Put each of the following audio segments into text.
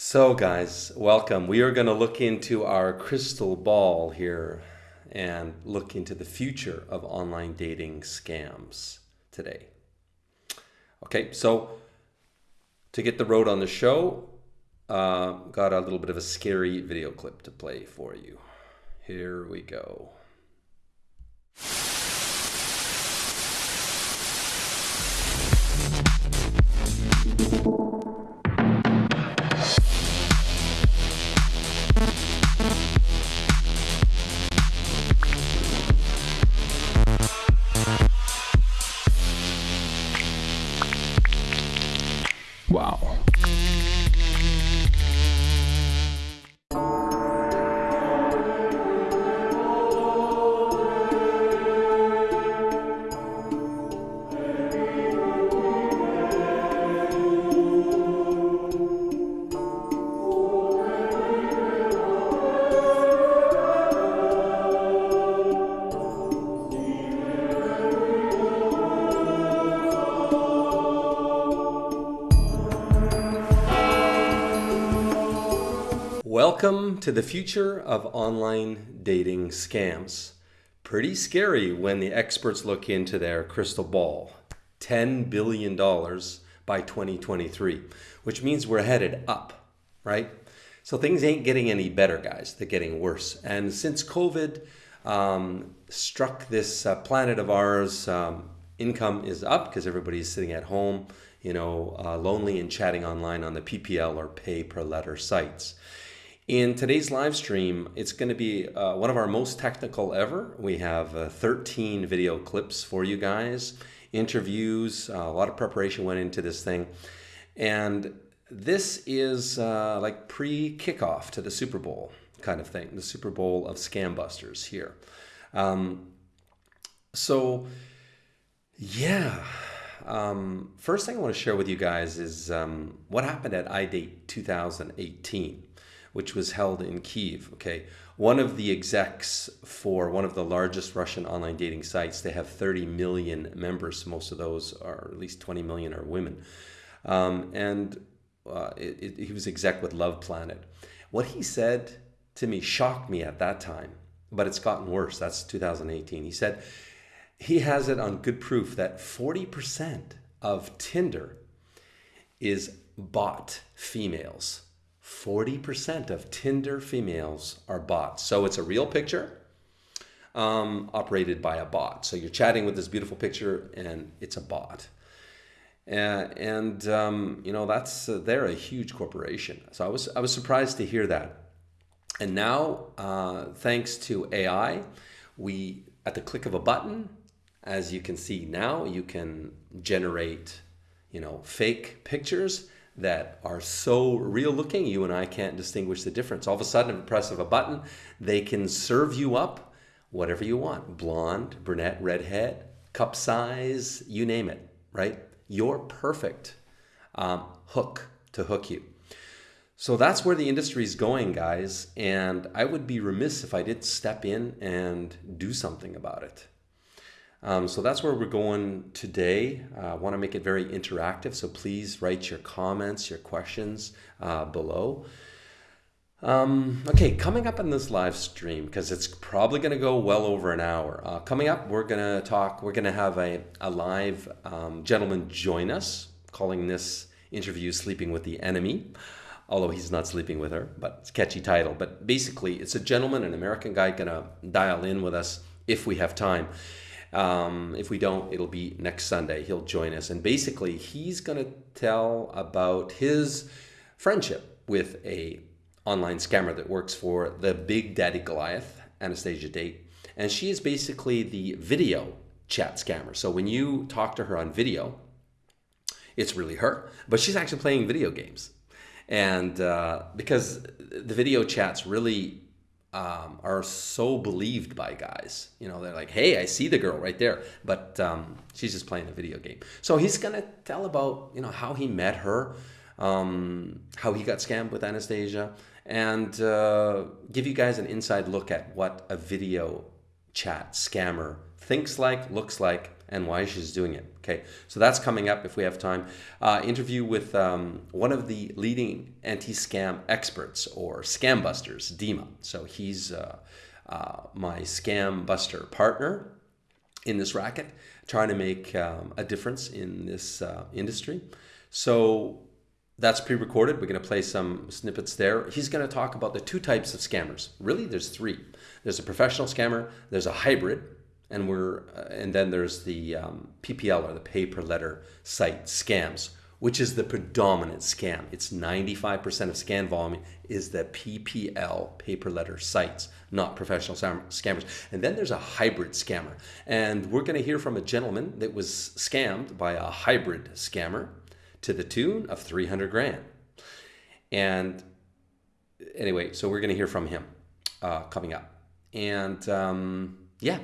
So, guys, welcome. We are going to look into our crystal ball here and look into the future of online dating scams today. Okay, so to get the road on the show, uh, got a little bit of a scary video clip to play for you. Here we go. To the future of online dating scams. Pretty scary when the experts look into their crystal ball. $10 billion by 2023, which means we're headed up, right? So things ain't getting any better, guys. They're getting worse. And since COVID um, struck this uh, planet of ours, um, income is up because everybody's sitting at home, you know, uh, lonely and chatting online on the PPL or pay per letter sites. In today's live stream, it's going to be uh, one of our most technical ever. We have uh, 13 video clips for you guys, interviews, uh, a lot of preparation went into this thing. And this is uh, like pre-kickoff to the Super Bowl kind of thing, the Super Bowl of scam busters here. Um, so, yeah. Um, first thing I want to share with you guys is um, what happened at iDate 2018 which was held in Kiev. Okay, one of the execs for one of the largest Russian online dating sites. They have 30 million members. Most of those are at least 20 million are women, um, and uh, it, it, he was exec with Love Planet. What he said to me shocked me at that time, but it's gotten worse. That's 2018. He said he has it on good proof that 40% of Tinder is bought females. 40% of Tinder females are bots. So it's a real picture um, operated by a bot. So you're chatting with this beautiful picture and it's a bot. Uh, and um, you know that's uh, they're a huge corporation. So I was I was surprised to hear that. And now, uh, thanks to AI, we at the click of a button, as you can see now, you can generate you know fake pictures that are so real looking, you and I can't distinguish the difference. All of a sudden, at the press of a button, they can serve you up whatever you want blonde, brunette, redhead, cup size, you name it, right? You're perfect um, hook to hook you. So that's where the industry is going, guys. And I would be remiss if I didn't step in and do something about it. Um, so that's where we're going today. Uh, I want to make it very interactive, so please write your comments, your questions uh, below. Um, okay, coming up in this live stream, because it's probably going to go well over an hour. Uh, coming up, we're going to talk, we're going to have a, a live um, gentleman join us, calling this interview Sleeping with the Enemy although he's not sleeping with her, but it's a catchy title. But basically, it's a gentleman, an American guy, gonna dial in with us if we have time. Um, if we don't, it'll be next Sunday. He'll join us. And basically, he's going to tell about his friendship with a online scammer that works for the Big Daddy Goliath, Anastasia Date. And she is basically the video chat scammer. So when you talk to her on video, it's really her, but she's actually playing video games. And uh, because the video chats really um, are so believed by guys. You know, they're like, hey, I see the girl right there, but um, she's just playing a video game. So he's to tell about, you know, how he met her, um, how he got scammed with Anastasia, and uh, give you guys an inside look at what a video chat scammer thinks like, looks like, and why she's doing it. Okay, so that's coming up if we have time. Uh, interview with um, one of the leading anti-scam experts or scam busters, Dima. So he's uh, uh, my scam buster partner in this racket, trying to make um, a difference in this uh, industry. So that's pre-recorded. We're going to play some snippets there. He's going to talk about the two types of scammers. Really, there's three. There's a professional scammer. There's a hybrid, and we're uh, and then there's the um, PPL or the pay per letter site scams, which is the predominant scam. It's 95% of scan volume is the PPL pay per letter sites, not professional scammers. And then there's a hybrid scammer, and we're going to hear from a gentleman that was scammed by a hybrid scammer to the tune of 300 grand. And anyway, so we're going to hear from him uh, coming up. And um, yeah,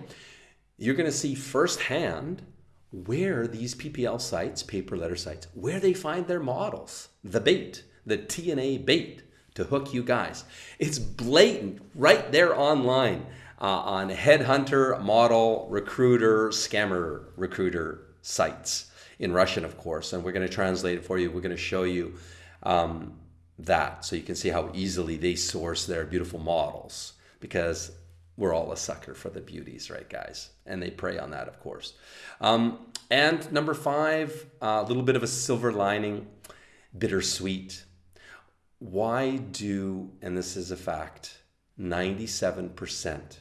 you're going to see firsthand where these PPL sites, pay per letter sites, where they find their models, the bait, the TNA bait to hook you guys. It's blatant right there online uh, on headhunter, model, recruiter, scammer, recruiter sites in Russian, of course, and we're going to translate it for you. We're going to show you um, that so you can see how easily they source their beautiful models because we're all a sucker for the beauties, right, guys? And they prey on that, of course. Um, and number five, a uh, little bit of a silver lining, bittersweet. Why do, and this is a fact, 97%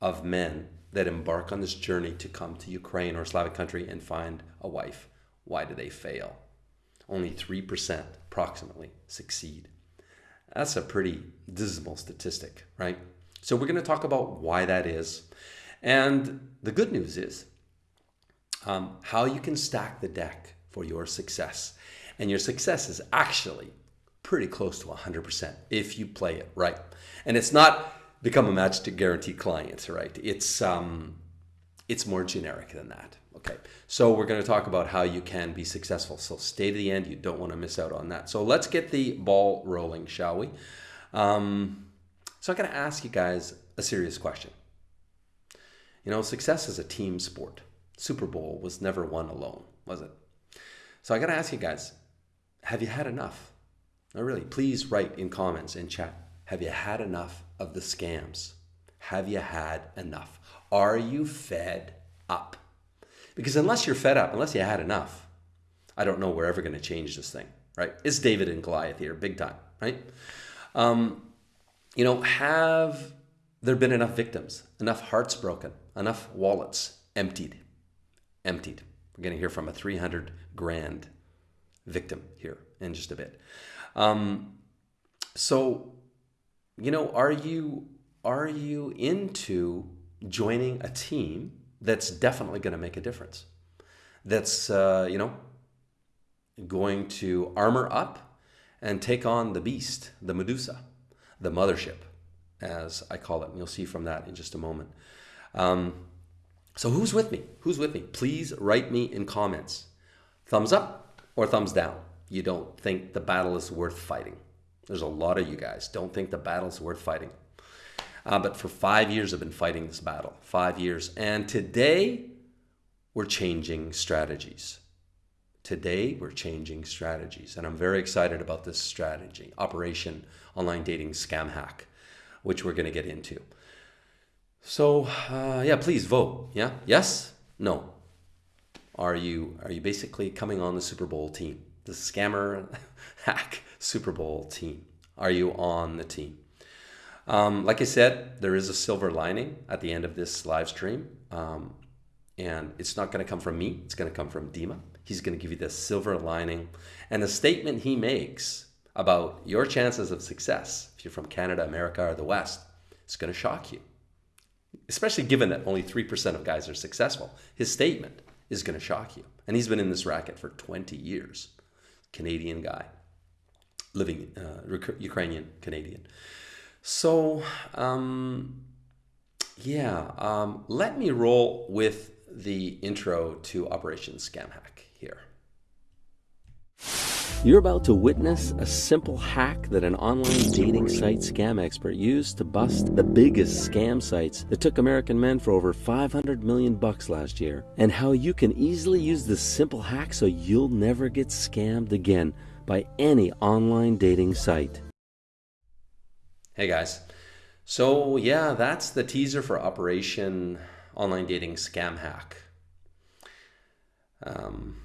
of men that embark on this journey to come to Ukraine or Slavic country and find a wife, why do they fail? Only 3% approximately succeed. That's a pretty dismal statistic, right? So we're going to talk about why that is. And the good news is um, how you can stack the deck for your success. And your success is actually pretty close to 100% if you play it right. And it's not become a match to guarantee clients, right? It's um, it's more generic than that. Okay, so we're going to talk about how you can be successful. So stay to the end. You don't want to miss out on that. So let's get the ball rolling, shall we? Um, so I'm going to ask you guys a serious question. You know, success is a team sport. Super Bowl was never won alone, was it? So I got to ask you guys, have you had enough? No, really, please write in comments and chat. Have you had enough of the scams? Have you had enough? Are you fed up? Because unless you're fed up, unless you had enough, I don't know we're ever going to change this thing, right? It's David and Goliath here, big time, right? Um, you know, have there been enough victims, enough hearts broken, enough wallets emptied? Emptied. We're going to hear from a 300 grand victim here in just a bit. Um, so, you know, are you are you into joining a team that's definitely going to make a difference? That's uh, you know going to armor up and take on the beast, the Medusa, the mothership, as I call it. And you'll see from that in just a moment. Um, so who's with me? Who's with me? Please write me in comments. Thumbs up or thumbs down. You don't think the battle is worth fighting. There's a lot of you guys don't think the battle is worth fighting. Uh, but for five years, I've been fighting this battle. Five years. And today, we're changing strategies. Today, we're changing strategies. And I'm very excited about this strategy Operation Online Dating Scam Hack, which we're going to get into. So, uh, yeah, please vote. Yeah? Yes? No? Are you, are you basically coming on the Super Bowl team? The scammer hack Super Bowl team? Are you on the team? Um, like I said, there is a silver lining at the end of this live stream. Um, and it's not going to come from me, it's going to come from Dima. He's going to give you the silver lining. And the statement he makes about your chances of success, if you're from Canada, America, or the West, it's going to shock you. Especially given that only 3% of guys are successful. His statement is going to shock you. And he's been in this racket for 20 years. Canadian guy, living uh, Ukrainian Canadian. So, um, yeah, um, let me roll with the intro to Operation Scam Hack here. You're about to witness a simple hack that an online dating site scam expert used to bust the biggest scam sites that took American men for over 500 million bucks last year, and how you can easily use this simple hack so you'll never get scammed again by any online dating site. Hey guys. So, yeah, that's the teaser for Operation Online Dating Scam Hack. Um,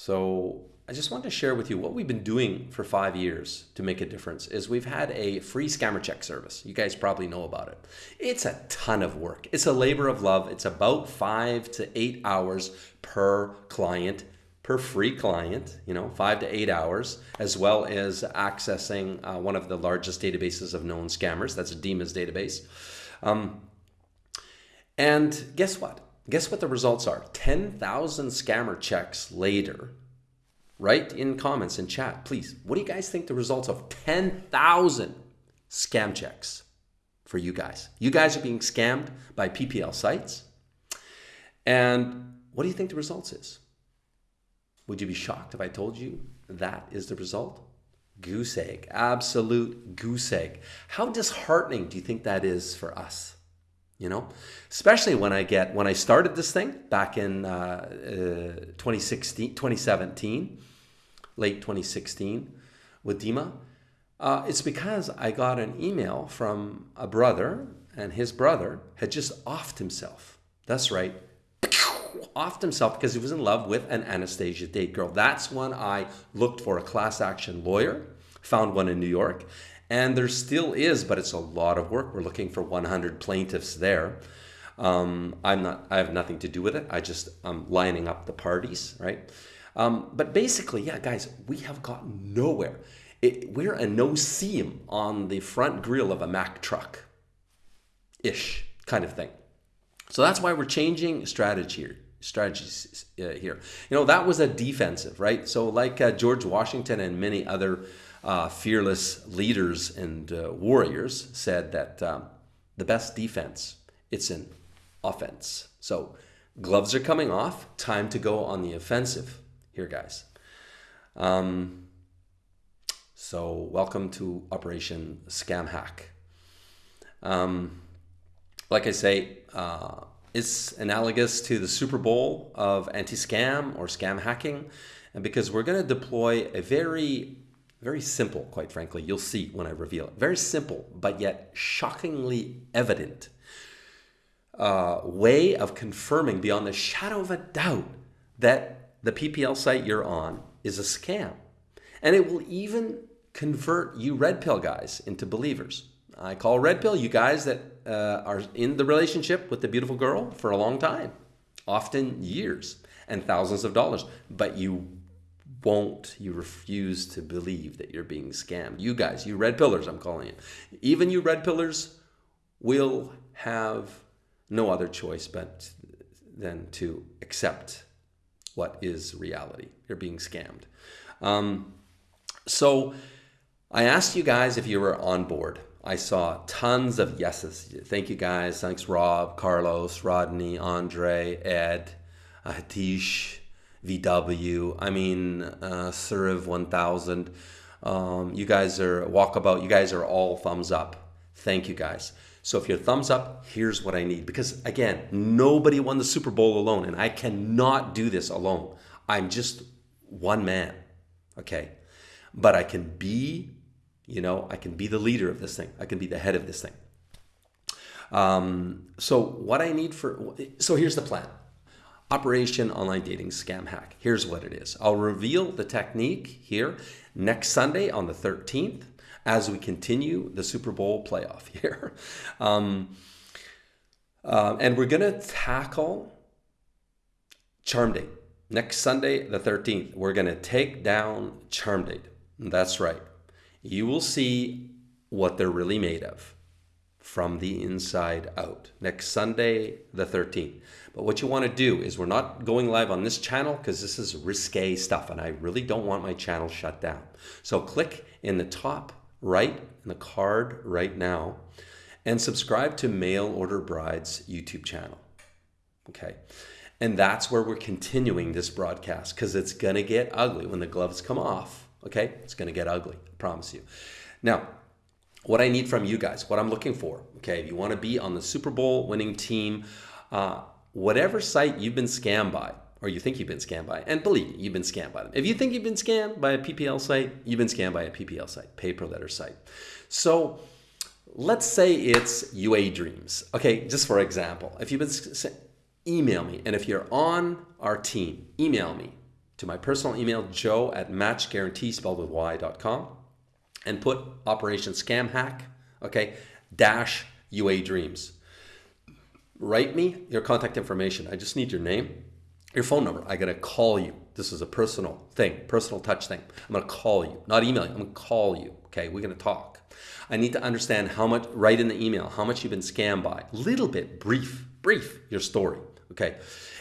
so I just want to share with you what we've been doing for five years to make a difference is we've had a free scammer check service. You guys probably know about it. It's a ton of work. It's a labor of love. It's about five to eight hours per client, per free client, you know, five to eight hours, as well as accessing uh, one of the largest databases of known scammers. That's a Dima's database. Um, and guess what? Guess what the results are? 10,000 scammer checks later. Write in comments and chat, please. What do you guys think the results of 10,000 scam checks for you guys? You guys are being scammed by PPL sites. And what do you think the results is? Would you be shocked if I told you that is the result? Goose egg, absolute goose egg. How disheartening do you think that is for us? You know? Especially when i get when i started this thing back in uh, uh, 2016 2017 late 2016 with dima uh, it's because i got an email from a brother and his brother had just offed himself. That's right. Offed himself because he was in love with an anastasia date girl. That's when i looked for a class action lawyer found one in new york and there still is, but it's a lot of work. We're looking for 100 plaintiffs there. Um, I'm not. I have nothing to do with it. I just I'm lining up the parties, right? Um, but basically, yeah, guys, we have gotten nowhere. It, we're a no seam on the front grill of a Mack truck, ish kind of thing. So that's why we're changing strategy here strategies uh, here. You know, that was a defensive, right? So like uh, George Washington and many other uh, fearless leaders and uh, warriors said that um, the best defense it's an offense. So gloves are coming off. Time to go on the offensive here, guys. Um, so welcome to Operation Scam Hack. Um, like I say, uh, it's analogous to the Super Bowl of anti-scam or scam hacking, and because we're going to deploy a very very simple, quite frankly. You'll see when I reveal it. Very simple, but yet shockingly evident uh, way of confirming beyond the shadow of a doubt that the PPL site you're on is a scam. And it will even convert you red pill guys into believers. I call red pill you guys that uh, are in the relationship with the beautiful girl for a long time, often years and thousands of dollars, but you won't, you refuse to believe that you're being scammed. You guys, you red pillars, I'm calling you. Even you red pillars will have no other choice but than to accept what is reality. You're being scammed. Um, so I asked you guys if you were on board. I saw tons of yeses. Thank you guys. Thanks, Rob, Carlos, Rodney, Andre, Ed, Hatish, VW. I mean, uh, Suriv 1000. Um, you guys are walkabout. You guys are all thumbs up. Thank you guys. So if you're thumbs up, here's what I need. Because again, nobody won the Super Bowl alone, and I cannot do this alone. I'm just one man. Okay. But I can be, you know, I can be the leader of this thing. I can be the head of this thing. Um, so what I need for, so here's the plan. Operation Online Dating Scam Hack. Here's what it is. I'll reveal the technique here next Sunday on the 13th as we continue the Super Bowl playoff here. Um, uh, and we're going to tackle Charm Date. Next Sunday, the 13th, we're going to take down Charm Date. That's right. You will see what they're really made of from the inside out. Next Sunday, the 13th. But what you want to do is we're not going live on this channel because this is risque stuff and I really don't want my channel shut down. So click in the top right in the card right now and subscribe to Mail Order Bride's YouTube channel. Okay. And that's where we're continuing this broadcast because it's going to get ugly when the gloves come off. Okay? It's going to get ugly. I promise you. Now, what I need from you guys, what I'm looking for, okay, if you want to be on the Super Bowl winning team, uh, whatever site you've been scammed by, or you think you've been scammed by, and believe me, you've been scammed by them. If you think you've been scammed by a PPL site, you've been scammed by a PPL site, pay per letter site. So let's say it's UA Dreams. Okay, just for example, if you've been email me, and if you're on our team, email me to my personal email, joe at matchguarantee, spelled with y.com, and put Operation Scam Hack, okay, dash UA Dreams. Write me your contact information. I just need your name, your phone number. I gotta call you. This is a personal thing, personal touch thing. I'm gonna call you, not email you. I'm gonna call you. Okay, we're gonna talk. I need to understand how much. Write in the email how much you've been scammed by. Little bit, brief, brief your story. Okay,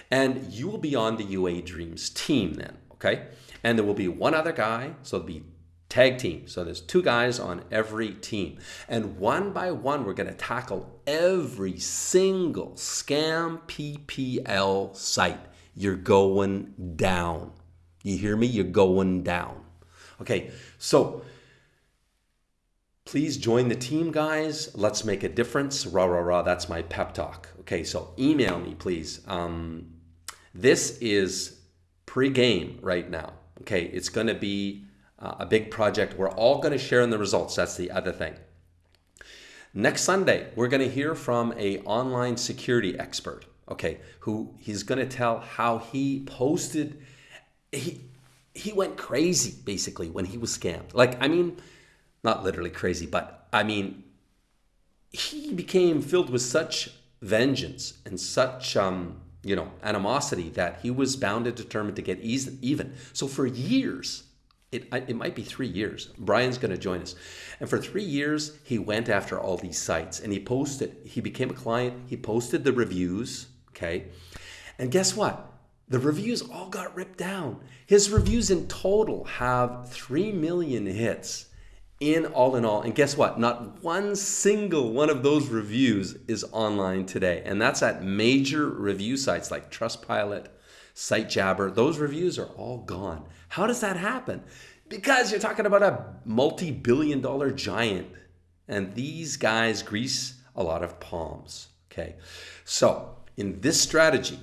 and you will be on the UA Dreams team then. Okay, and there will be one other guy. So it'll be tag team. So there's two guys on every team. And one by one, we're going to tackle every single scam PPL site you're going down. You hear me? You're going down. Okay, so please join the team, guys. Let's make a difference. Rah, rah, rah. That's my pep talk. Okay, so email me, please. Um, this is pre game right now. Okay, it's going to be uh, a big project. We're all going to share in the results. That's the other thing. Next Sunday, we're going to hear from a online security expert okay, who he's going to tell how he posted he he went crazy basically when he was scammed. Like I mean, not literally crazy, but I mean he became filled with such vengeance and such um, you know animosity that he was bound and determined to get even. So for years, it, it might be three years. Brian's going to join us. And for three years, he went after all these sites and he posted, he became a client, he posted the reviews, Okay. And guess what? The reviews all got ripped down. His reviews in total have 3 million hits in all in all. And guess what? Not one single one of those reviews is online today. And that's at major review sites like Trustpilot, SiteJabber. Those reviews are all gone. How does that happen? Because you're talking about a multi billion dollar giant. And these guys grease a lot of palms. Okay. So, in this strategy,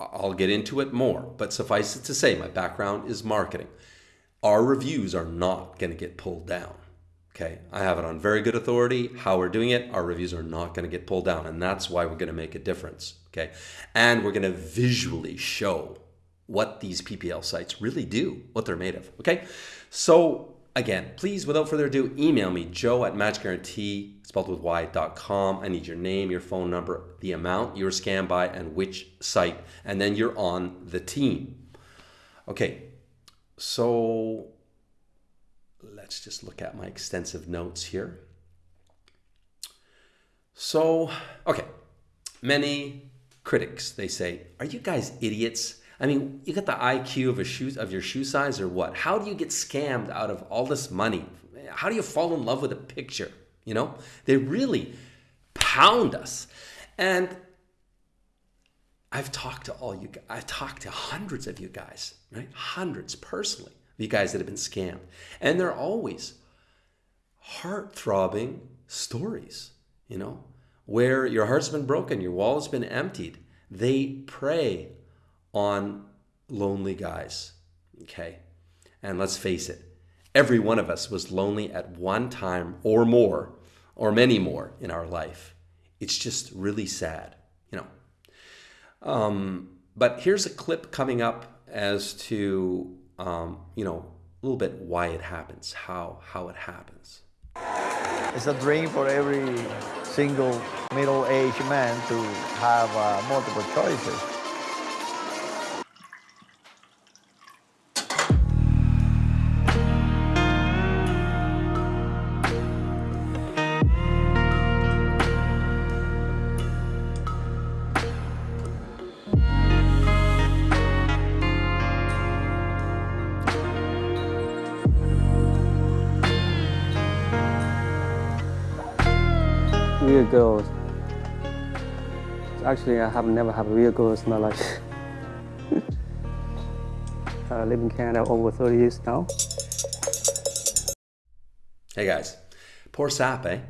I'll get into it more, but suffice it to say, my background is marketing. Our reviews are not going to get pulled down. Okay, I have it on very good authority. How we're doing it, our reviews are not going to get pulled down, and that's why we're going to make a difference. Okay, and we're going to visually show what these PPL sites really do, what they're made of. Okay, so Again, please, without further ado, email me, joe at matchguarantee, spelled with y.com. I need your name, your phone number, the amount you were scammed by, and which site, and then you're on the team. Okay, so let's just look at my extensive notes here. So, okay, many critics, they say, are you guys idiots? I mean, you got the IQ of a shoe of your shoe size or what? How do you get scammed out of all this money? How do you fall in love with a picture? You know, they really pound us. And I've talked to all you guys, I've talked to hundreds of you guys, right? Hundreds personally, you guys that have been scammed. And they're always heart throbbing stories, you know, where your heart's been broken, your wallet's been emptied. They prey on lonely guys. Okay. And let's face it, every one of us was lonely at one time or more, or many more in our life. It's just really sad, you know. Um, but here's a clip coming up as to, um, you know, a little bit why it happens, how, how it happens. It's a dream for every single middle-aged man to have uh, multiple choices. Actually, I have never had a real girls in my life. I live in Canada over 30 years now. Hey guys, poor sap, eh?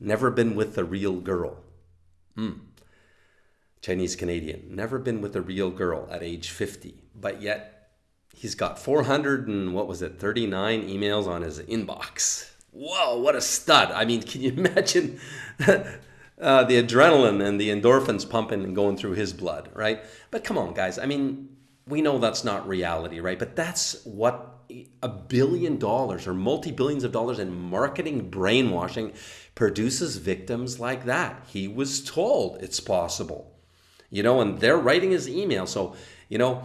Never been with a real girl. Hmm. Chinese Canadian, never been with a real girl at age 50, but yet he's got 400 and what was it, 39 emails on his inbox. Whoa, what a stud. I mean, can you imagine uh, the adrenaline and the endorphins pumping and going through his blood, right? But come on, guys. I mean, we know that's not reality, right? But that's what a billion dollars or multi billions of dollars in marketing brainwashing produces victims like that. He was told it's possible you know, and they're writing his email. So, you know,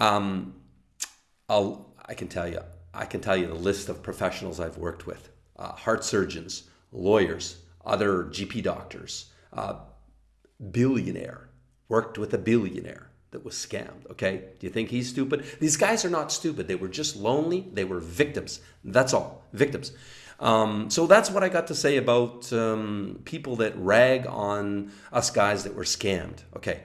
um, I'll, I can tell you, I can tell you the list of professionals I've worked with, uh, heart surgeons, lawyers, other GP doctors, uh, billionaire, worked with a billionaire that was scammed. Okay. Do you think he's stupid? These guys are not stupid. They were just lonely. They were victims. That's all. Victims. Um, so that's what I got to say about um, people that rag on us guys that were scammed. Okay.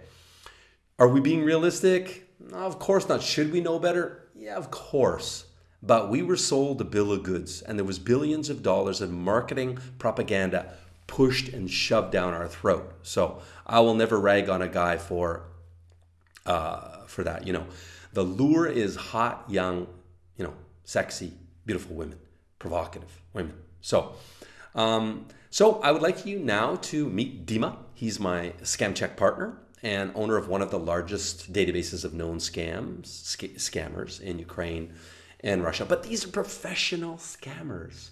Are we being realistic? No, of course not. Should we know better? Yeah, of course. But we were sold a bill of goods, and there was billions of dollars of marketing propaganda pushed and shoved down our throat. So I will never rag on a guy for uh, for that. You know, the lure is hot, young, you know, sexy, beautiful women provocative women. So, um, so I would like you now to meet Dima. He's my scam check partner and owner of one of the largest databases of known scams, sc- scammers in Ukraine and Russia. But these are professional scammers.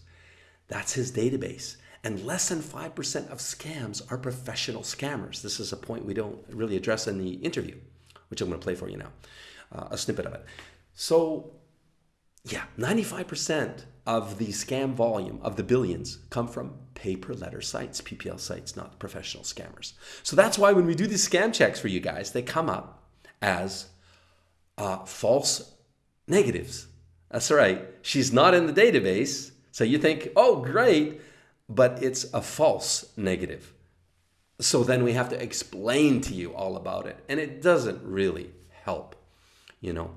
That's his database. And less than 5% of scams are professional scammers. This is a point we don't really address in the interview, which I'm going to play for you now, uh, a snippet of it. So, yeah, 95% of the scam volume of the billions come from pay per letter sites, PPL sites, not professional scammers. So that's why when we do these scam checks for you guys, they come up as uh, false negatives. That's right. She's not in the database. So you think, oh, great, but it's a false negative. So then we have to explain to you all about it. And it doesn't really help, you know.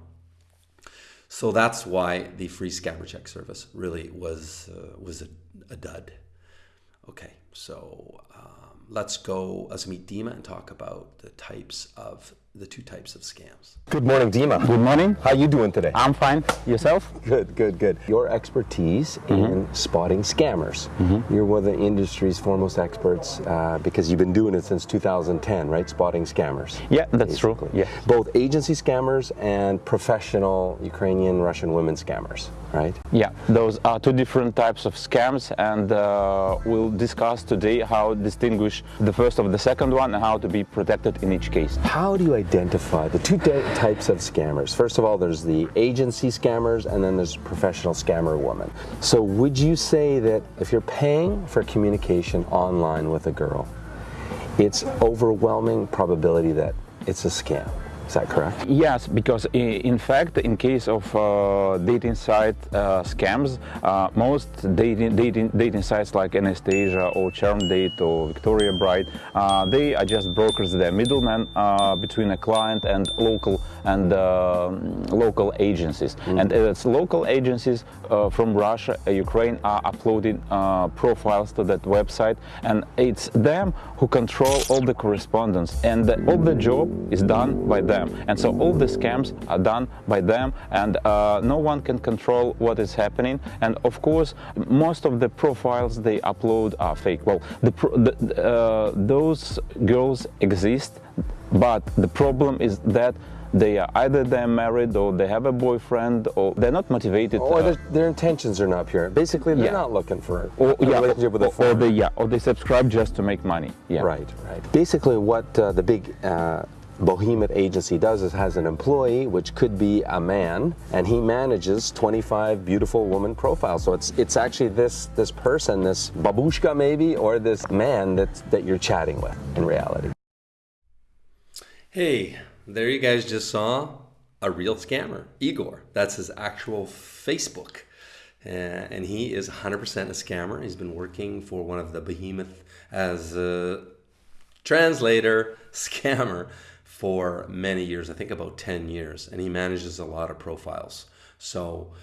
So that's why the free scammer check service really was uh, was a, a, dud. Okay, so um, let's go let's meet Dima and talk about the types of the two types of scams. Good morning, Dima. Good morning. How you doing today? I'm fine. Yourself? Good, good, good. Your expertise mm -hmm. in spotting scammers. Mm -hmm. You're one of the industry's foremost experts uh, because you've been doing it since 2010, right? Spotting scammers. Yeah, that's basically. true. Yeah. Both agency scammers and professional Ukrainian, Russian women scammers, right? Yeah, those are two different types of scams, and uh, we'll discuss today how to distinguish the first of the second one and how to be protected in each case. How do you identify the two types of scammers? First of all, there's the agency scammers and then there's professional scammer woman. So would you say that if you're paying for communication online with a girl, it's overwhelming probability that it's a scam? Is that correct? Yes, because in fact, in case of uh, dating site uh, scams, uh, most dating, dating, dating sites like Anastasia or Charm Date or Victoria Bride, uh, they are just brokers, they're middlemen uh, between a client and local and um, local agencies. Mm. And it's local agencies uh, from Russia, Ukraine are uploading profiles to that website, and it's them who control all the correspondence, and the, all the job is done by them them. And so all the scams are done by them and uh, no one can control what is happening. And of course, most of the profiles they upload are fake. Well, the, the, uh, those girls exist, but the problem is that they are either they're married or they have a boyfriend or they're not motivated. Or uh, their, intentions are not pure. Basically, they're yeah. not looking for or, a yeah, relationship with a or, or they yeah, or they subscribe just to make money. Yeah. Right, right. Basically, what uh, the big uh, Behemoth agency does is has an employee, which could be a man, and he manages 25 beautiful woman profiles. So it's it's actually this this person, this babushka maybe, or this man that that you're chatting with in reality. Hey, there you guys just saw a real scammer, Igor. That's his actual Facebook. Uh, and he is 100% a scammer. He's been working for one of the behemoth as uh, translator, scammer for many years, I think about 10 years, and he manages a lot of profiles. So,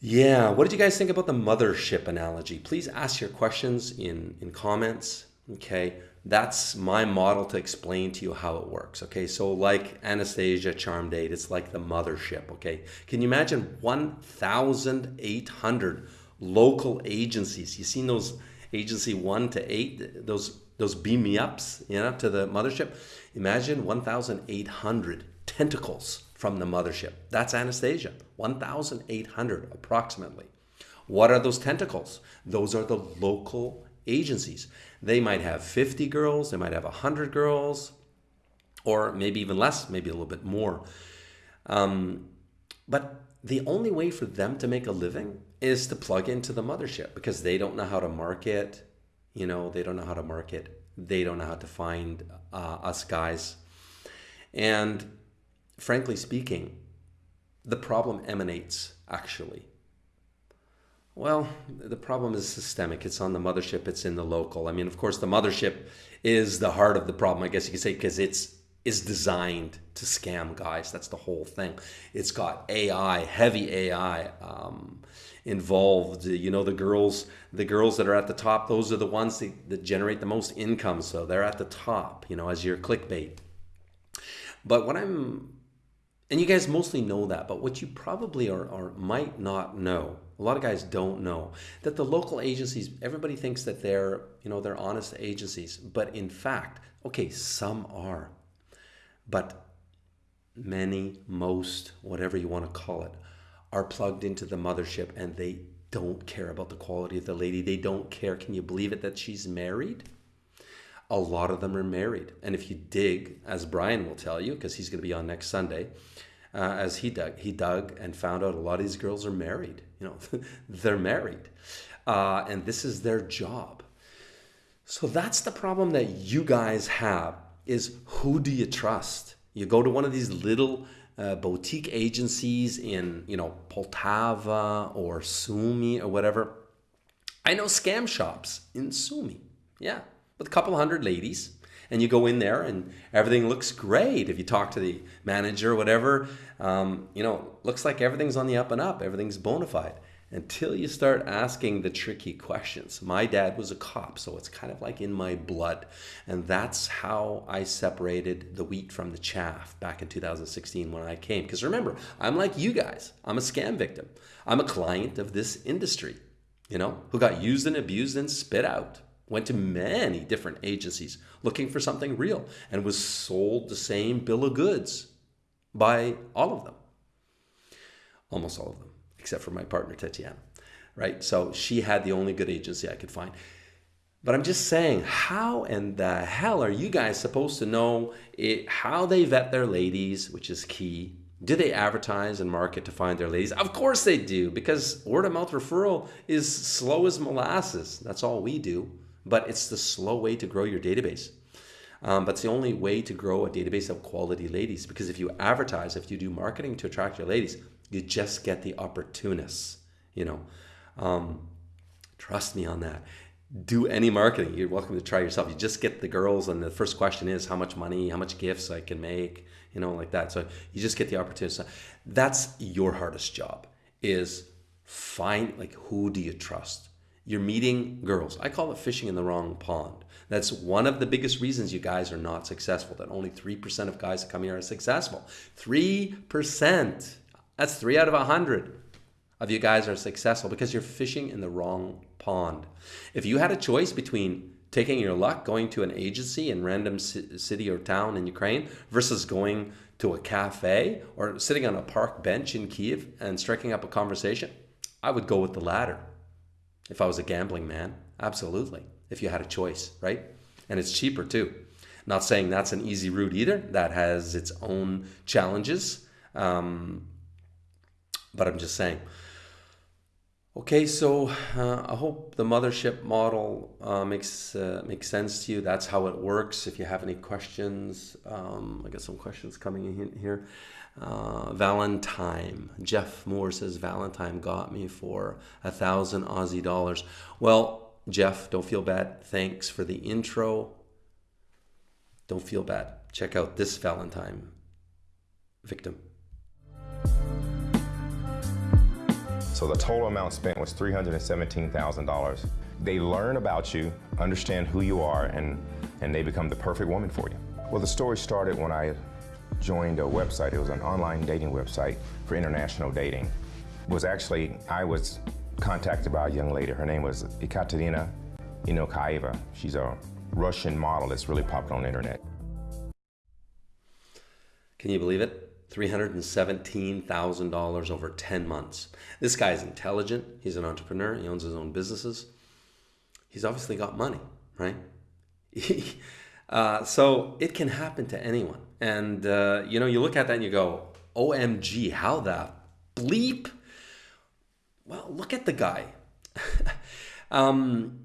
yeah, what did you guys think about the mothership analogy? Please ask your questions in, in comments. Okay, that's my model to explain to you how it works. Okay, so like Anastasia Charm Date, it's like the mothership. Okay, can you imagine 1,800 local agencies? You seen those agency one to eight, those those beam me ups, you know, to the mothership. Imagine 1,800 tentacles from the mothership. That's Anastasia. 1,800 approximately. What are those tentacles? Those are the local agencies. They might have 50 girls, they might have 100 girls, or maybe even less, maybe a little bit more. Um, but the only way for them to make a living is to plug into the mothership because they don't know how to market. You know, they don't know how to market. They don't know how to find uh, us guys. And frankly speaking, the problem emanates actually. Well, the problem is systemic. It's on the mothership, it's in the local. I mean, of course, the mothership is the heart of the problem, I guess you could say, because it's is designed to scam guys. That's the whole thing. It's got AI, heavy AI um, involved. You know, the girls, the girls that are at the top, those are the ones that, that generate the most income. So they're at the top, you know, as your clickbait. But what I'm and you guys mostly know that, but what you probably are, or might not know, a lot of guys don't know, that the local agencies, everybody thinks that they're, you know, they're honest agencies. But in fact, okay, some are. But many, most, whatever you want to call it, are plugged into the mothership and they don't care about the quality of the lady. They don't care. Can you believe it that she's married? A lot of them are married. And if you dig, as Brian will tell you, because he's going to be on next Sunday, uh, as he dug, he dug and found out a lot of these girls are married. You know, they're married. Uh, and this is their job. So that's the problem that you guys have is who do you trust? You go to one of these little uh, boutique agencies in, you know, Poltava or Sumy or whatever. I know scam shops in Sumy. Yeah, with a couple hundred ladies. And you go in there and everything looks great. If you talk to the manager or whatever, um, you know, looks like everything's on the up and up. Everything's bona fide until you start asking the tricky questions. My dad was a cop, so it's kind of like in my blood. And that's how I separated the wheat from the chaff back in 2016 when I came. Because remember, I'm like you guys, I'm a scam victim. I'm a client of this industry, you know, who got used and abused and spit out. Went to many different agencies looking for something real and was sold the same bill of goods by all of them. Almost all of them except for my partner Tatiana, right? So she had the only good agency I could find. But I'm just saying, how in the hell are you guys supposed to know it, how they vet their ladies, which is key? Do they advertise and market to find their ladies? Of course they do, because word of mouth referral is slow as molasses. That's all we do. But it's the slow way to grow your database. Um, but it's the only way to grow a database of quality ladies because if you advertise, if you do marketing to attract your ladies, you just get the opportunists, you know. Um, trust me on that. Do any marketing. You're welcome to try yourself. You just get the girls, and the first question is how much money, how much gifts I can make, you know, like that. So you just get the opportunity. That's your hardest job is find like who do you trust? You're meeting girls. I call it fishing in the wrong pond. That's one of the biggest reasons you guys are not successful. That only 3% of guys that come here are successful. 3%. That's three out of a hundred of you guys are successful because you're fishing in the wrong pond. If you had a choice between taking your luck going to an agency in random city or town in Ukraine versus going to a cafe or sitting on a park bench in Kiev and striking up a conversation, I would go with the latter. If I was a gambling man, absolutely. If you had a choice, right? And it's cheaper too. Not saying that's an easy route either. That has its own challenges. Um, but I'm just saying. Okay, so uh, I hope the mothership model uh, makes uh, makes sense to you. That's how it works. If you have any questions, um, I got some questions coming in here. Uh, Valentine, Jeff Moore says Valentine got me for a thousand Aussie dollars. Well, Jeff, don't feel bad. Thanks for the intro. Don't feel bad. Check out this Valentine victim. So the total amount spent was $317,000. They learn about you, understand who you are, and, and they become the perfect woman for you. Well, the story started when I joined a website. It was an online dating website for international dating. It was actually, I was contacted by a young lady. Her name was Ekaterina Inokaeva. She's a Russian model that's really popular on the internet. Can you believe it? $317,000 over 10 months. This guy's intelligent. He's an entrepreneur. He owns his own businesses. He's obviously got money, right? uh, so it can happen to anyone. And, uh, you know, you look at that and you go, OMG, how the bleep? Well, look at the guy. um,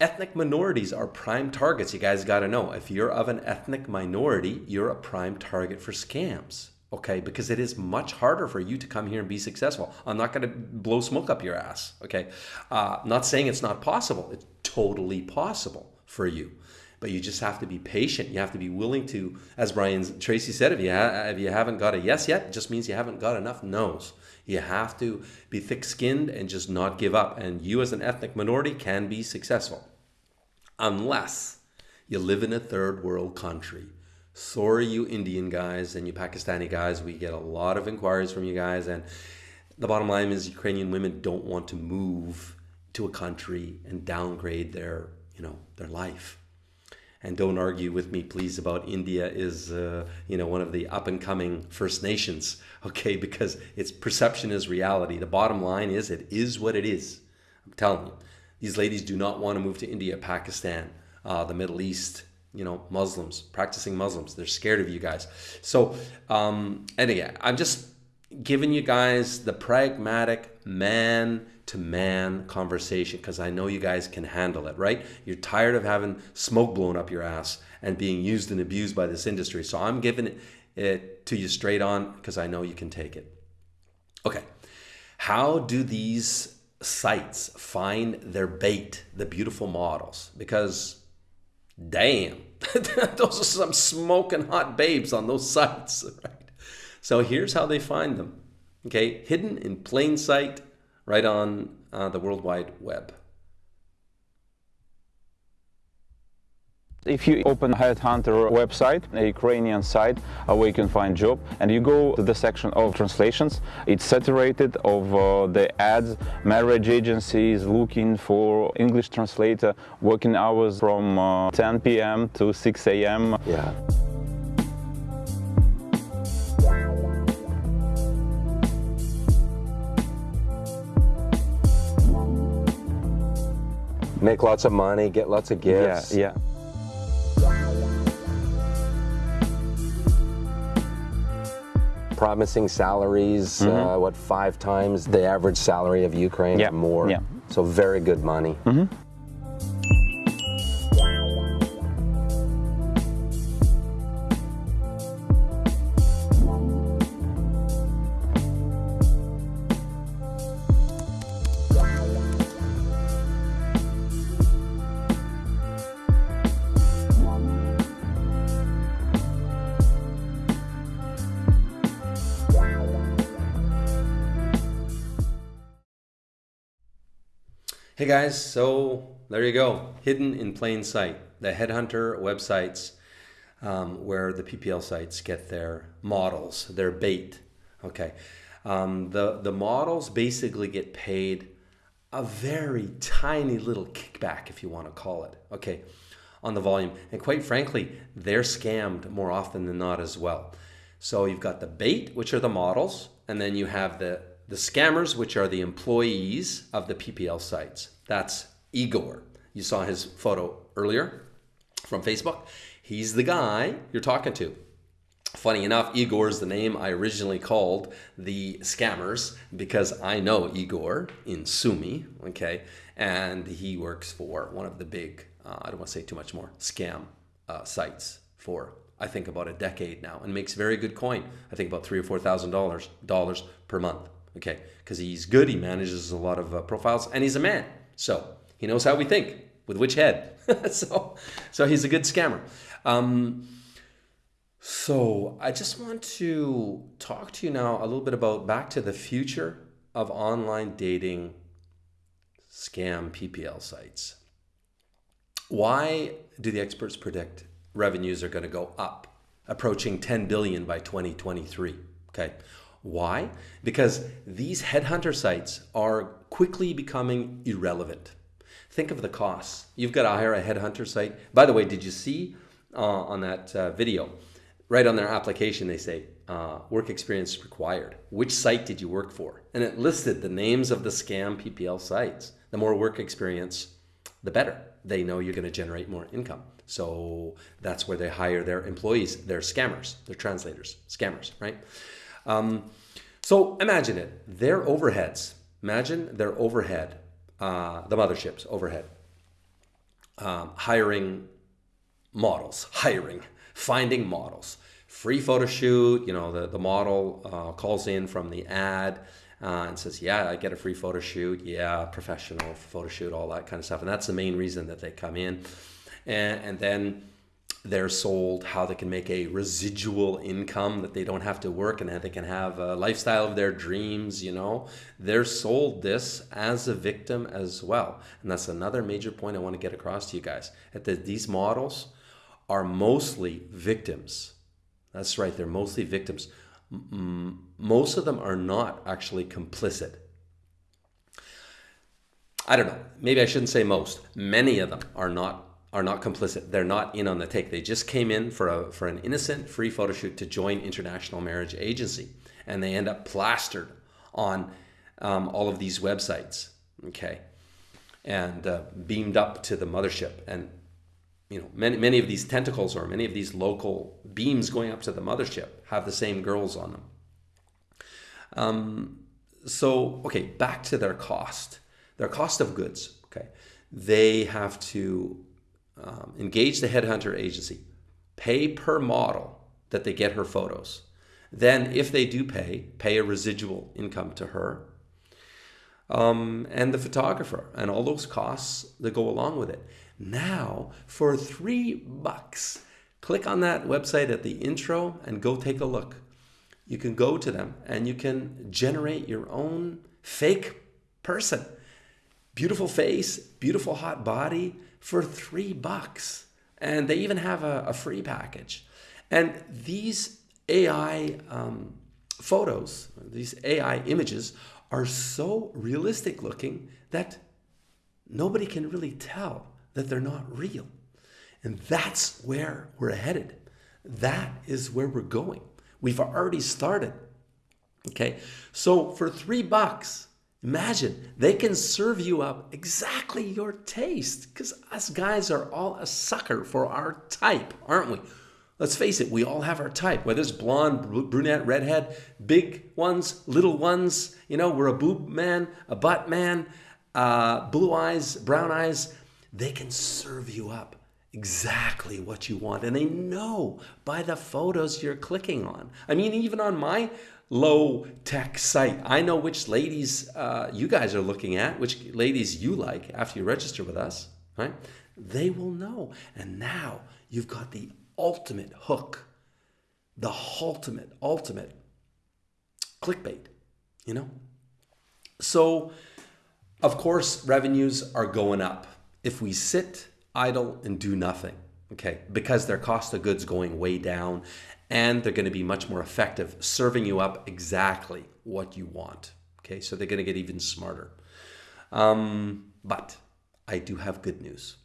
ethnic minorities are prime targets. You guys got to know if you're of an ethnic minority, you're a prime target for scams okay? Because it is much harder for you to come here and be successful. I'm not going to blow smoke up your ass, okay? Uh, not saying it's not possible. It's totally possible for you. But you just have to be patient. You have to be willing to, as Brian Tracy said, if you, if you haven't got a yes yet, it just means you haven't got enough no's. You have to be thick skinned and just not give up. And you, as an ethnic minority, can be successful. Unless you live in a third world country sorry you indian guys and you pakistani guys. We get a lot of inquiries from you guys and the bottom line is ukrainian women don't want to move to a country and downgrade their you know their life. And don't argue with me please about india is uh, you know one of the up and coming first nations okay? Because its perception is reality. The bottom line is it is what it is. I'm telling you these ladies do not want to move to india pakistan uh, the middle east you know, Muslims, practicing Muslims. They're scared of you guys. So, um, again, I'm just giving you guys the pragmatic man to man conversation because I know you guys can handle it, right? You're tired of having smoke blown up your ass and being used and abused by this industry. So I'm giving it, it to you straight on because I know you can take it. Okay. How do these sites find their bait, the beautiful models? Because Damn, those are some smoking hot babes on those sites, right? So here's how they find them. Okay, hidden in plain sight right on uh, the World Wide Web. If you open Headhunter website, a Ukrainian site uh, where you can find job, and you go to the section of translations, it's saturated of uh, the ads, marriage agencies looking for English translator, working hours from uh, 10 p.m. to 6 a.m. Yeah. Make lots of money, get lots of gifts. Yeah, yeah. Promising salaries, mm -hmm. uh, what, five times the average salary of Ukraine yeah. more. Yeah. So very good money. Mm -hmm. Guys, so there you go. Hidden in plain sight. The Headhunter websites um, where the PPL sites get their models, their bait. Okay. Um, the, the models basically get paid a very tiny little kickback, if you want to call it. Okay. On the volume. And quite frankly, they're scammed more often than not as well. So you've got the bait, which are the models, and then you have the the scammers, which are the employees of the PPL sites. That's Igor. You saw his photo earlier from Facebook. He's the guy you're talking to. Funny enough, Igor is the name I originally called the scammers because I know Igor in Sumi, okay, and he works for one of the big, uh, I don't want to say too much more, scam uh, sites for I think about a decade now and makes very good coin. I think about three or four thousand dollars dollars per month okay? Because he's good, he manages a lot of uh, profiles, and he's a man. So he knows how we think with which head. so, so he's a good scammer. Um, so I just want to talk to you now a little bit about back to the future of online dating scam PPL sites. Why do the experts predict revenues are going to go up, approaching 10 billion by 2023? Okay. Why? Because these headhunter sites are quickly becoming irrelevant. Think of the costs. You've got to hire a headhunter site. By the way, did you see uh, on that uh, video, right on their application, they say uh, work experience required. Which site did you work for? And it listed the names of the scam PPL sites. The more work experience, the better. They know you're going to generate more income. So that's where they hire their employees. They're scammers, they're translators, scammers, right? Um, so imagine it. Their overheads. Imagine their overhead, uh, the mothership's overhead. Um, hiring models, hiring, finding models, free photo shoot. You know, the, the model uh, calls in from the ad uh, and says, Yeah, I get a free photo shoot. Yeah, professional photo shoot, all that kind of stuff. And that's the main reason that they come in. And, and then they're sold how they can make a residual income that they don't have to work and that they can have a lifestyle of their dreams you know? They're sold this as a victim as well. And that's another major point i want to get across to you guys that these models are mostly victims. That's right they're mostly victims. Most of them are not actually complicit. I don't know maybe i shouldn't say most. Many of them are not are not complicit. They're not in on the take. They just came in for a for an innocent free photo shoot to join International Marriage Agency, and they end up plastered on um, all of these websites. Okay, and uh, beamed up to the mothership, and you know many many of these tentacles or many of these local beams going up to the mothership have the same girls on them. Um, so okay, back to their cost. Their cost of goods. Okay, they have to um, engage the headhunter agency, pay per model that they get her photos. Then, if they do pay, pay a residual income to her um, and the photographer and all those costs that go along with it. Now, for three bucks, click on that website at the intro and go take a look. You can go to them and you can generate your own fake person. Beautiful face, beautiful hot body, for three bucks. And they even have a, a free package. And these AI um, photos, these AI images, are so realistic looking that nobody can really tell that they're not real. And that's where we're headed. That is where we're going. We've already started. Okay. So for three bucks, Imagine they can serve you up exactly your taste because us guys are all a sucker for our type, aren't we? Let's face it, we all have our type, whether it's blonde, brunette, redhead, big ones, little ones. You know, we're a boob man, a butt man, uh, blue eyes, brown eyes. They can serve you up exactly what you want. And they know by the photos you're clicking on. I mean, even on my low tech site. I know which ladies uh, you guys are looking at, which ladies you like after you register with us, right? They will know. And now you've got the ultimate hook, the ultimate, ultimate clickbait, you know? So, of course, revenues are going up. If we sit idle and do nothing, okay, because their cost of goods going way down and they're going to be much more effective serving you up exactly what you want. Okay, so they're going to get even smarter. Um, but I do have good news.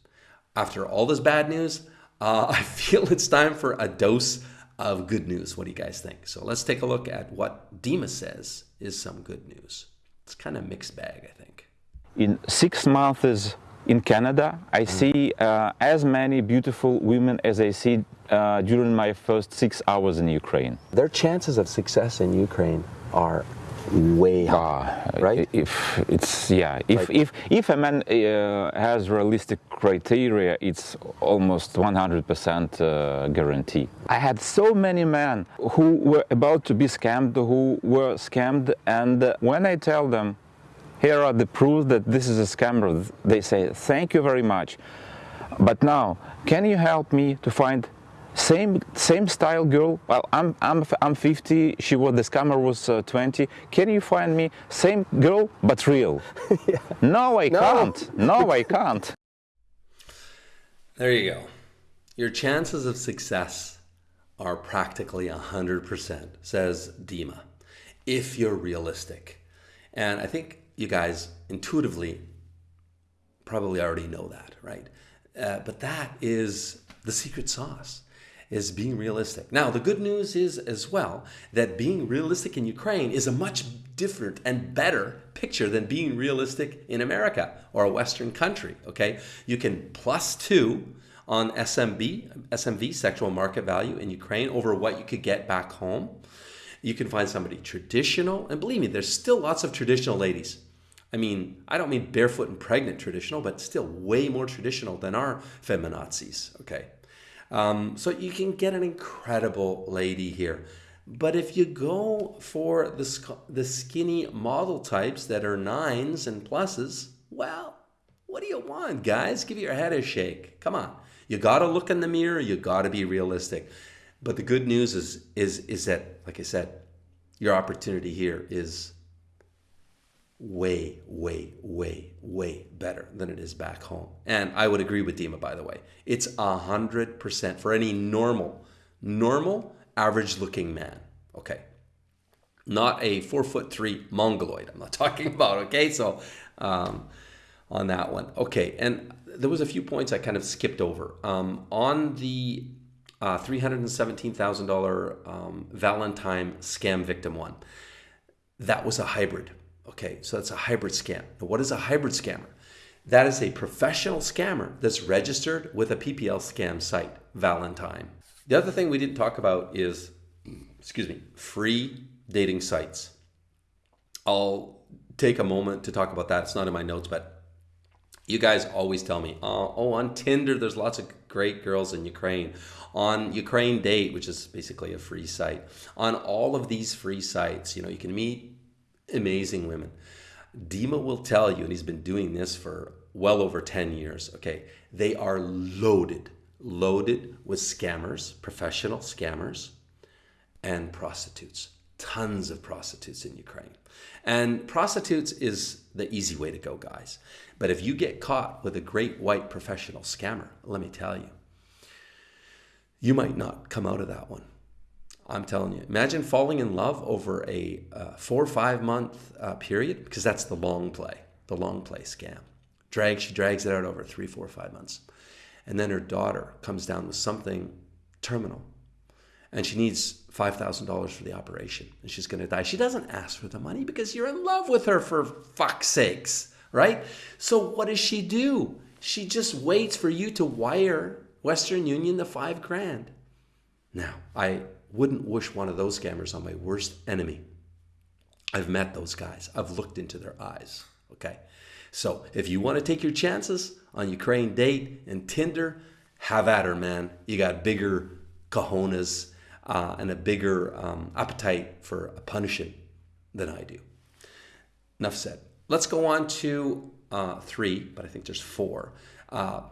After all this bad news, uh, I feel it's time for a dose of good news. What do you guys think? So let's take a look at what Dima says is some good news. It's kind of mixed bag, I think. In six months in Canada, I mm. see uh, as many beautiful women as I see uh, during my first six hours in Ukraine. Their chances of success in Ukraine are way high, uh, right? If it's yeah, if like, if if a man uh, has realistic criteria, it's almost 100% uh, guarantee. I had so many men who were about to be scammed, who were scammed, and when I tell them, here are the proofs that this is a scammer, they say, thank you very much. But now, can you help me to find same same style girl. Well, I'm I'm I'm 50. She was the scammer was uh, 20. Can you find me same girl but real? yeah. No, I No. can't. No, I can't. There you go. Your chances of success are practically 100%, says Dima, if you're realistic. And I think you guys intuitively probably already know that, right? Uh, but that is the secret sauce is being realistic. Now, the good news is as well that being realistic in Ukraine is a much different and better picture than being realistic in America or a Western country. Okay, you can plus two on SMB, SMV, sexual market value in Ukraine over what you could get back home. You can find somebody traditional, and believe me, there's still lots of traditional ladies. I mean, I don't mean barefoot and pregnant traditional, but still way more traditional than our feminazis. Okay. Um, so you can get an incredible lady here. But if you go for the, the skinny model types that are nines and pluses, well, what do you want, guys? Give your head a shake. Come on. You got to look in the mirror. You got to be realistic. But the good news is, is, is that, like I said, your opportunity here is way, way, way, way better than it is back home. And I would agree with Dima, by the way. It's a hundred percent for any normal, normal, average looking man. Okay. Not a four foot three mongoloid. I'm not talking about. Okay. So, um, on that one. Okay. And there was a few points I kind of skipped over. Um, on the uh, $317,000 um, Valentine scam victim one, that was a hybrid. Okay, so that's a hybrid scam. What is a hybrid scammer? That is a professional scammer that's registered with a PPL scam site, Valentine. The other thing we didn't talk about is, excuse me, free dating sites. I'll take a moment to talk about that. It's not in my notes, but you guys always tell me, oh, oh, on Tinder, there's lots of great girls in Ukraine. On Ukraine Date, which is basically a free site. On all of these free sites, you know, you can meet amazing women. Dima will tell you, and he's been doing this for well over 10 years, okay, they are loaded, loaded with scammers, professional scammers, and prostitutes. Tons of prostitutes in Ukraine. And prostitutes is the easy way to go, guys. But if you get caught with a great white professional scammer, let me tell you, you might not come out of that one. I'm telling you. Imagine falling in love over a uh, four or five month uh, period, because that's the long play, the long play scam. Drag, she drags it out over three, four, five months. And then her daughter comes down with something terminal and she needs $5,000 for the operation and she's going to die. She doesn't ask for the money because you're in love with her for fuck's sakes, right? So what does she do? She just waits for you to wire Western Union the five grand. Now, I wouldn't wish one of those scammers on my worst enemy. I've met those guys. I've looked into their eyes. Okay. So if you want to take your chances on Ukraine date and Tinder, have at her, man. You got bigger cojones uh, and a bigger um, appetite for a punishing than I do. Enough said. Let's go on to uh, three, but I think there's four uh,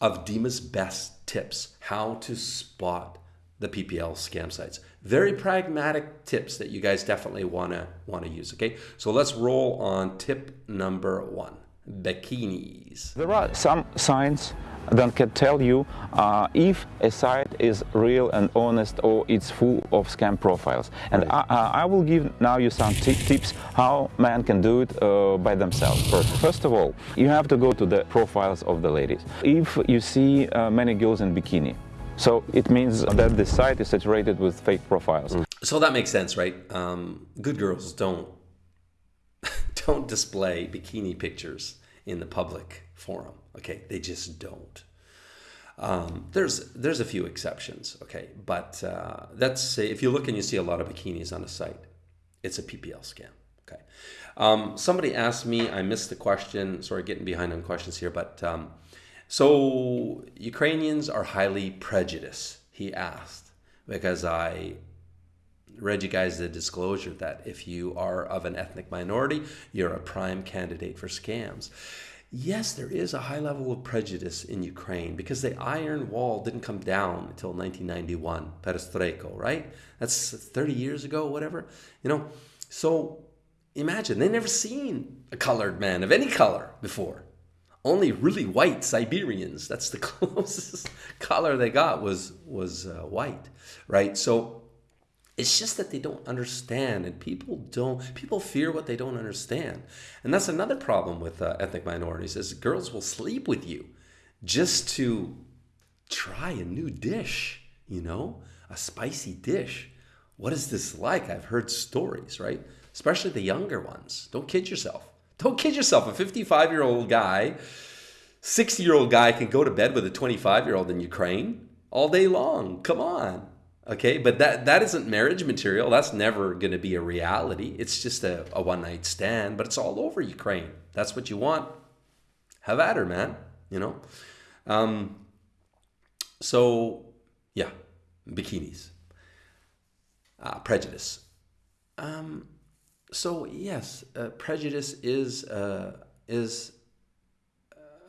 of Dima's best tips how to spot the PPL scam sites. Very pragmatic tips that you guys definitely wanna wanna use. Okay, so let's roll on tip number one: bikinis. There are some signs that can tell you uh, if a site is real and honest or it's full of scam profiles. And I, uh, I will give now you some tips how man can do it uh, by themselves. First, first of all, you have to go to the profiles of the ladies. If you see uh, many girls in bikini, so it means that the site is saturated with fake profiles. So that makes sense, right? Um, good girls don't don't display bikini pictures in the public forum. Okay, they just don't. Um, there's there's a few exceptions. Okay, but uh, that's if you look and you see a lot of bikinis on a site, it's a PPL scam. Okay. Um, somebody asked me. I missed the question. Sorry, getting behind on questions here, but. So Ukrainians are highly prejudiced, he asked, because I read you guys the disclosure that if you are of an ethnic minority, you're a prime candidate for scams. yes, there is a high level of prejudice in Ukraine because the Iron Wall didn't come down until 1991, Perestroika, right? That's 30 years ago, whatever. You know, so imagine they never seen a colored man of any color before. Only really white Siberians. That's the closest color they got was was uh, white, right? So it's just that they don't understand, and people don't. People fear what they don't understand, and that's another problem with uh, ethnic minorities. Is girls will sleep with you just to try a new dish. You know, a spicy dish. What is this like? I've heard stories, right? Especially the younger ones. Don't kid yourself. Don't kid yourself. A 55 year old guy, 60 year old guy can go to bed with a 25 year old in Ukraine all day long. Come on. Okay, but that that isn't marriage material. That's never going to be a reality. It's just a, a one night stand, but it's all over Ukraine. That's what you want. Have at her, man. You know. Um, so yeah, bikinis, uh, prejudice. Um, so yes, uh, prejudice is uh, is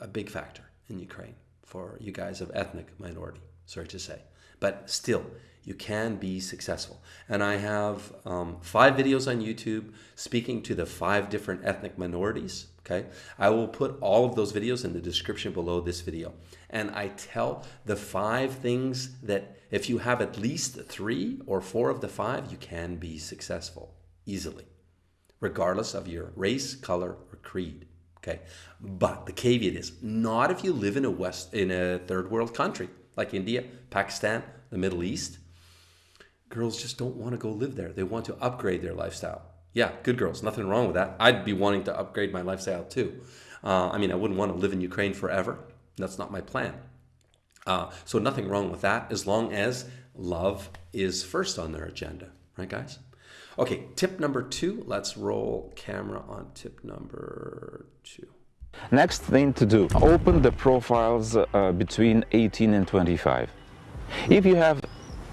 a big factor in Ukraine for you guys of ethnic minority. Sorry to say, but still you can be successful. And I have um, five videos on YouTube speaking to the five different ethnic minorities. Okay, I will put all of those videos in the description below this video. And I tell the five things that if you have at least three or four of the five, you can be successful easily, regardless of your race, color, or creed. Okay, but the caveat is not if you live in a west in a third world country like India, Pakistan, the Middle East girls just don't want to go live there. They want to upgrade their lifestyle. Yeah, good girls, nothing wrong with that. I'd be wanting to upgrade my lifestyle too. Uh, I mean, I wouldn't want to live in Ukraine forever. That's not my plan. Uh, so nothing wrong with that as long as love is first on their agenda, right, guys? Okay, tip number two. Let's roll camera on tip number two. Next thing to do, open the profiles uh, between 18 and 25. If you have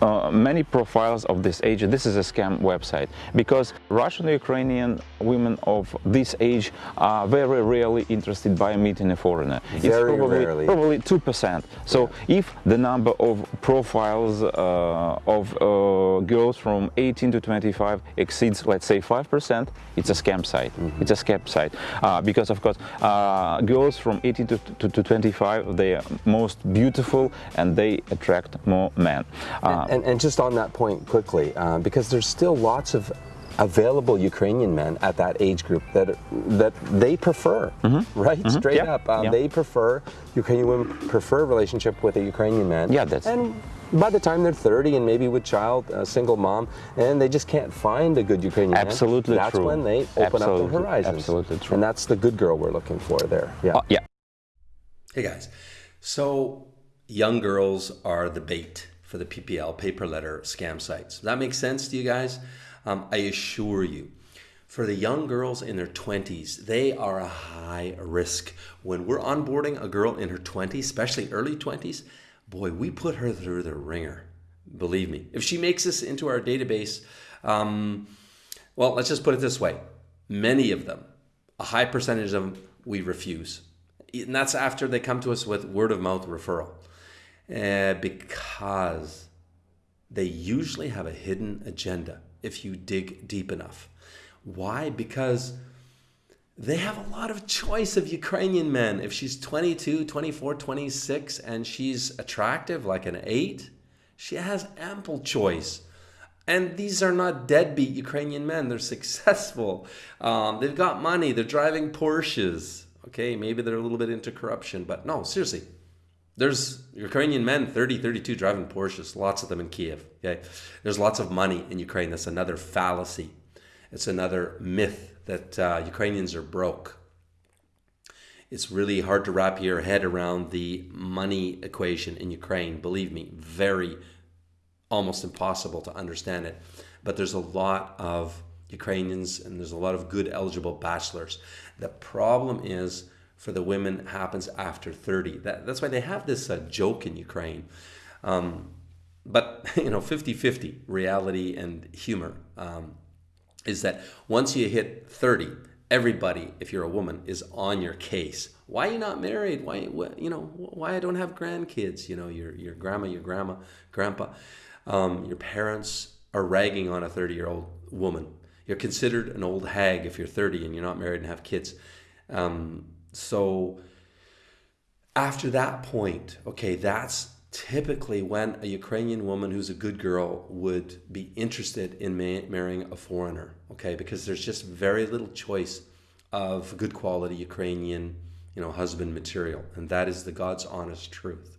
uh, many profiles of this age. This is a scam website because Russian Ukrainian women of this age are very rarely interested by meeting a foreigner. Very it's probably, rarely. Probably 2%. So yeah. if the number of profiles uh, of uh, girls from 18 to 25 exceeds, let's say, 5%, it's a scam site. Mm -hmm. It's a scam site. Uh, because, of course, uh, girls from 18 to, to, to, 25, they are most beautiful and they attract more men. Uh, and, and just on that point quickly, uh, because there's still lots of available Ukrainian men at that age group that that they prefer, mm -hmm. right? Mm -hmm. Straight up, um, yeah. they prefer Ukrainian women prefer a relationship with a Ukrainian man. Yeah, that's and by the time they're 30 and maybe with child, a single mom, and they just can't find a good Ukrainian Absolutely man. That's true. when they open Absolutely. up the horizons. Absolutely true. And that's the good girl we're looking for there. Yeah. Uh, yeah. Hey guys, so young girls are the bait for the PPL pay per letter scam sites. Does that make sense to you guys? Um, I assure you, for the young girls in their 20s, they are a high risk. When we're onboarding a girl in her 20s, especially early 20s, boy, we put her through the ringer. Believe me. If she makes this into our database, um, well, let's just put it this way many of them, a high percentage of them, we refuse. And that's after they come to us with word of mouth referral uh, because they usually have a hidden agenda if you dig deep enough. Why? Because they have a lot of choice of Ukrainian men. If she's 22, 24, 26, and she's attractive like an 8, she has ample choice. And these are not deadbeat Ukrainian men. They're successful. Um, they've got money. They're driving Porsches. Okay, maybe they're a little bit into corruption, but no, seriously, there's Ukrainian men, 30, 32, driving Porsches, lots of them in Kiev. Okay? There's lots of money in Ukraine. That's another fallacy. It's another myth that uh, Ukrainians are broke. It's really hard to wrap your head around the money equation in Ukraine. Believe me, very, almost impossible to understand it. But there's a lot of Ukrainians and there's a lot of good eligible bachelors. The problem is for the women happens after 30. That, that's why they have this uh, joke in Ukraine. Um, but, you know, 50-50 reality and humor um, is that once you hit 30, everybody, if you're a woman, is on your case. Why are you not married? Why, you know, why I don't have grandkids? You know, your your grandma, your grandma, grandpa, um, your parents are ragging on a 30 year old woman. You're considered an old hag if you're 30 and you're not married and have kids. Um, so after that point, okay, that's typically when a Ukrainian woman who's a good girl would be interested in ma- marrying a foreigner, okay, because there's just very little choice of good quality Ukrainian, you know, husband material, and that is the God's honest truth.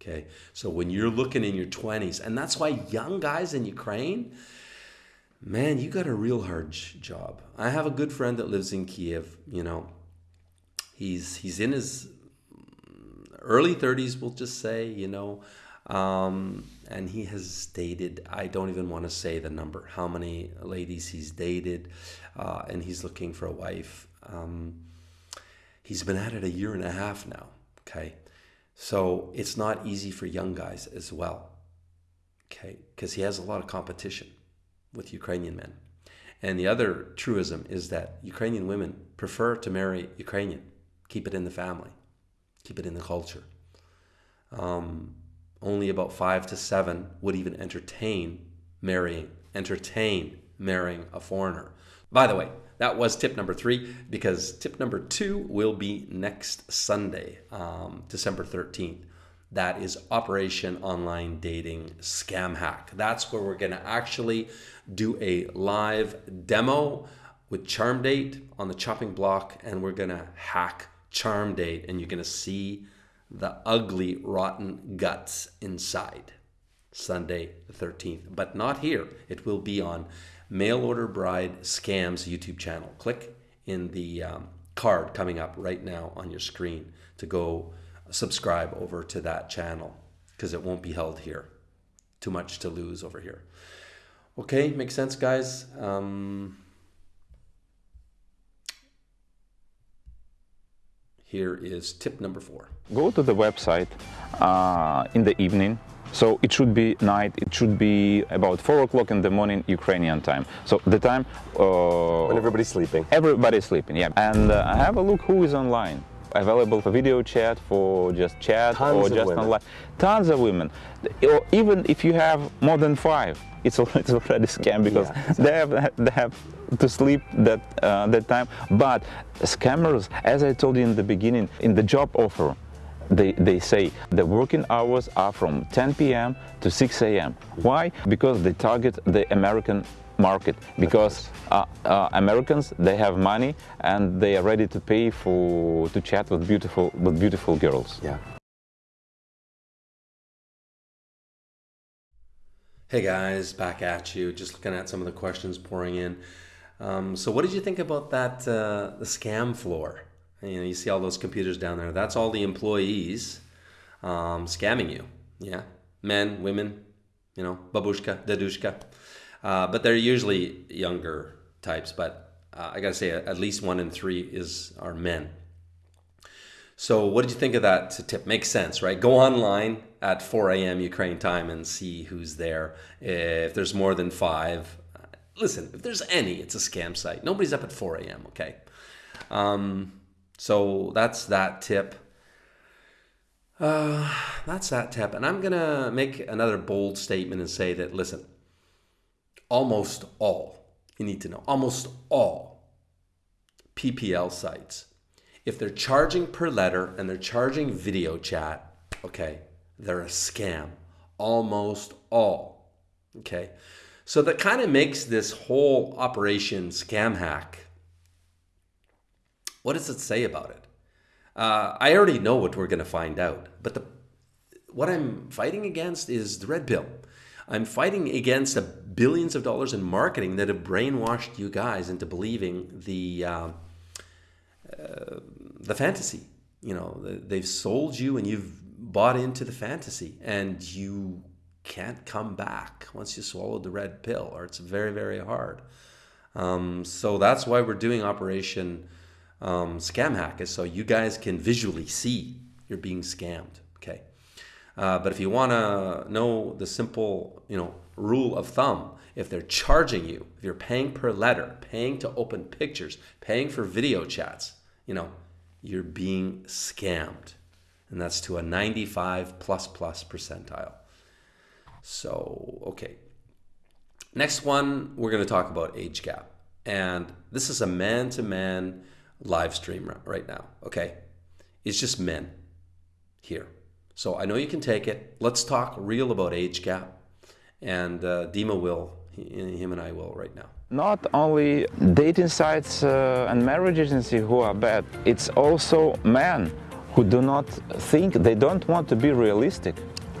Okay, so when you're looking in your 20s, and that's why young guys in Ukraine, man, you got a real hard job. I have a good friend that lives in Kiev. You know, he's he's in his early 30s, we'll just say, you know, um, and he has dated, I don't even want to say the number, how many ladies he's dated, uh, and he's looking for a wife. Um, he's been at it a year and a half now, okay? So it's not easy for young guys as well, okay? Because he has a lot of competition with Ukrainian men. And the other truism is that Ukrainian women prefer to marry Ukrainian, keep it in the family keep it in the culture. Um, only about five to seven would even entertain marrying, entertain marrying a foreigner. By the way, that was tip number three because tip number two will be next Sunday, um, December 13th. That is Operation Online Dating Scam Hack. That's where we're going to actually do a live demo with Charm Date on the chopping block and we're going to hack CharmDate and you're going to see the ugly, rotten guts inside. Sunday the 13th, but not here. It will be on Mail Order Bride Scams YouTube channel. Click in the um, card coming up right now on your screen to go subscribe over to that channel because it won't be held here. Too much to lose over here. Okay, makes sense, guys. Um, Here is tip number four. Go to the website uh, in the evening. So it should be night, it should be about 4 o'clock in the morning Ukrainian time. So the time... Uh, when everybody's sleeping. Everybody's sleeping, yeah. And uh, have a look who is online available for video chat, for just chat, Tons or just women. online. Tons of women. Or even if you have more than five, it's already, a scam because yeah, exactly. they have they have to sleep that uh, that time. But scammers, as I told you in the beginning, in the job offer, they, they say the working hours are from 10 p.m. to 6 a.m. Why? Because they target the American market because uh, uh, Americans they have money and they are ready to pay for to chat with beautiful with beautiful girls. Yeah. Hey guys, back at you. Just looking at some of the questions pouring in. Um, so, what did you think about that uh, the scam floor? You know, you see all those computers down there. That's all the employees um, scamming you. Yeah, men, women. You know, babushka, dedushka. Uh, but they're usually younger types. But uh, I gotta say, at least one in three is are men. So, what did you think of that tip? Makes sense, right? Go online at 4 a.m. Ukraine time and see who's there. If there's more than five, listen, if there's any, it's a scam site. Nobody's up at 4 a.m., okay? Um, so, that's that tip. Uh, that's that tip. And I'm going to make another bold statement and say that, listen, almost all, you need to know, almost all PPL sites if they're charging per letter and they're charging video chat, okay, they're a scam. Almost all. Okay. So that kind of makes this whole operation scam hack. What does it say about it? Uh, I already know what we're going to find out, but the what I'm fighting against is the red pill. I'm fighting against the billions of dollars in marketing that have brainwashed you guys into believing the uh, uh, the fantasy. You know, they've sold you and you've bought into the fantasy and you can't come back once you swallow the red pill or it's very, very hard. Um, so that's why we're doing Operation um, Scam Hack is so you guys can visually see you're being scammed. Okay. Uh, but if you want to know the simple, you know, rule of thumb, if they're charging you, if you're paying per letter, paying to open pictures, paying for video chats, you know, you're being scammed. And that's to a 95 plus plus percentile. So, okay. Next one, we're going to talk about age gap. And this is a man to man live stream right now, okay? It's just men here. So I know you can take it. Let's talk real about age gap. And uh, Dima will, him and I will right now. Not only dating sites uh, and marriage agency who are bad, it's also men who do not think, they don't want to be realistic.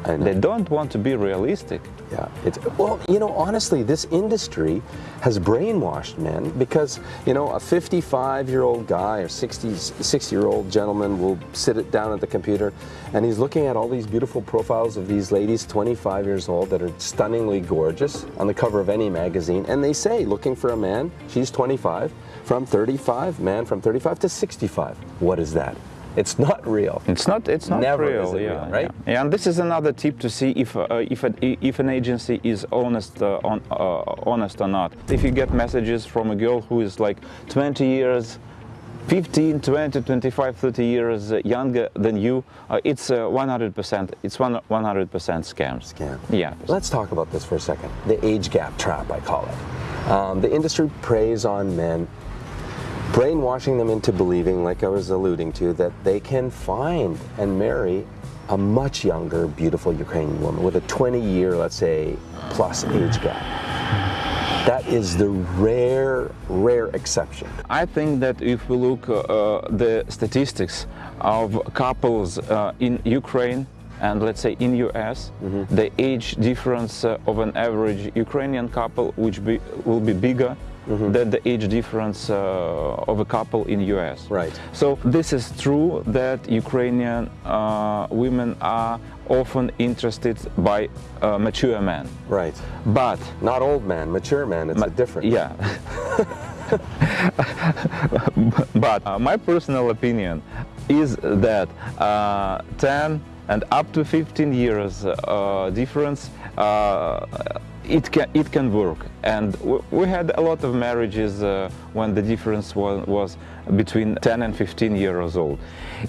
And they don't want to be realistic. Yeah, it's well, you know, honestly, this industry has brainwashed men because you know a 55-year-old guy or 60 60-year-old gentleman will sit down at the computer, and he's looking at all these beautiful profiles of these ladies, 25 years old, that are stunningly gorgeous on the cover of any magazine, and they say, looking for a man, she's 25, from 35, man from 35 to 65. What is that? It's not real. It's not. It's not Never real. yeah, real, right? Yeah. yeah. and this is another tip to see if uh, if a, if an agency is honest uh, on uh, honest or not. If you get messages from a girl who is like 20 years. 15, 20, 25, 30 years younger than you, uh, it's 100%, it's 100% scam. Scam. Yeah. Let's talk about this for a second. The age gap trap, I call it. Um, the industry preys on men brainwashing them into believing, like I was alluding to, that they can find and marry a much younger, beautiful Ukrainian woman with a 20 year, let's say, plus age gap. That is the rare, rare exception. I think that if we look uh, the statistics of couples uh, in Ukraine and let's say in US, mm -hmm. the age difference uh, of an average Ukrainian couple which be, will be bigger Mm -hmm. than the age difference uh, of a couple in US. Right. So this is true that Ukrainian uh, women are often interested by uh, mature men. Right. But not old men, mature men. It's ma a different. Yeah. but uh, my personal opinion is that uh, 10 and up to 15 years uh, difference it can it can work. And we had a lot of marriages uh, when the difference was, was between 10 and 15 years old.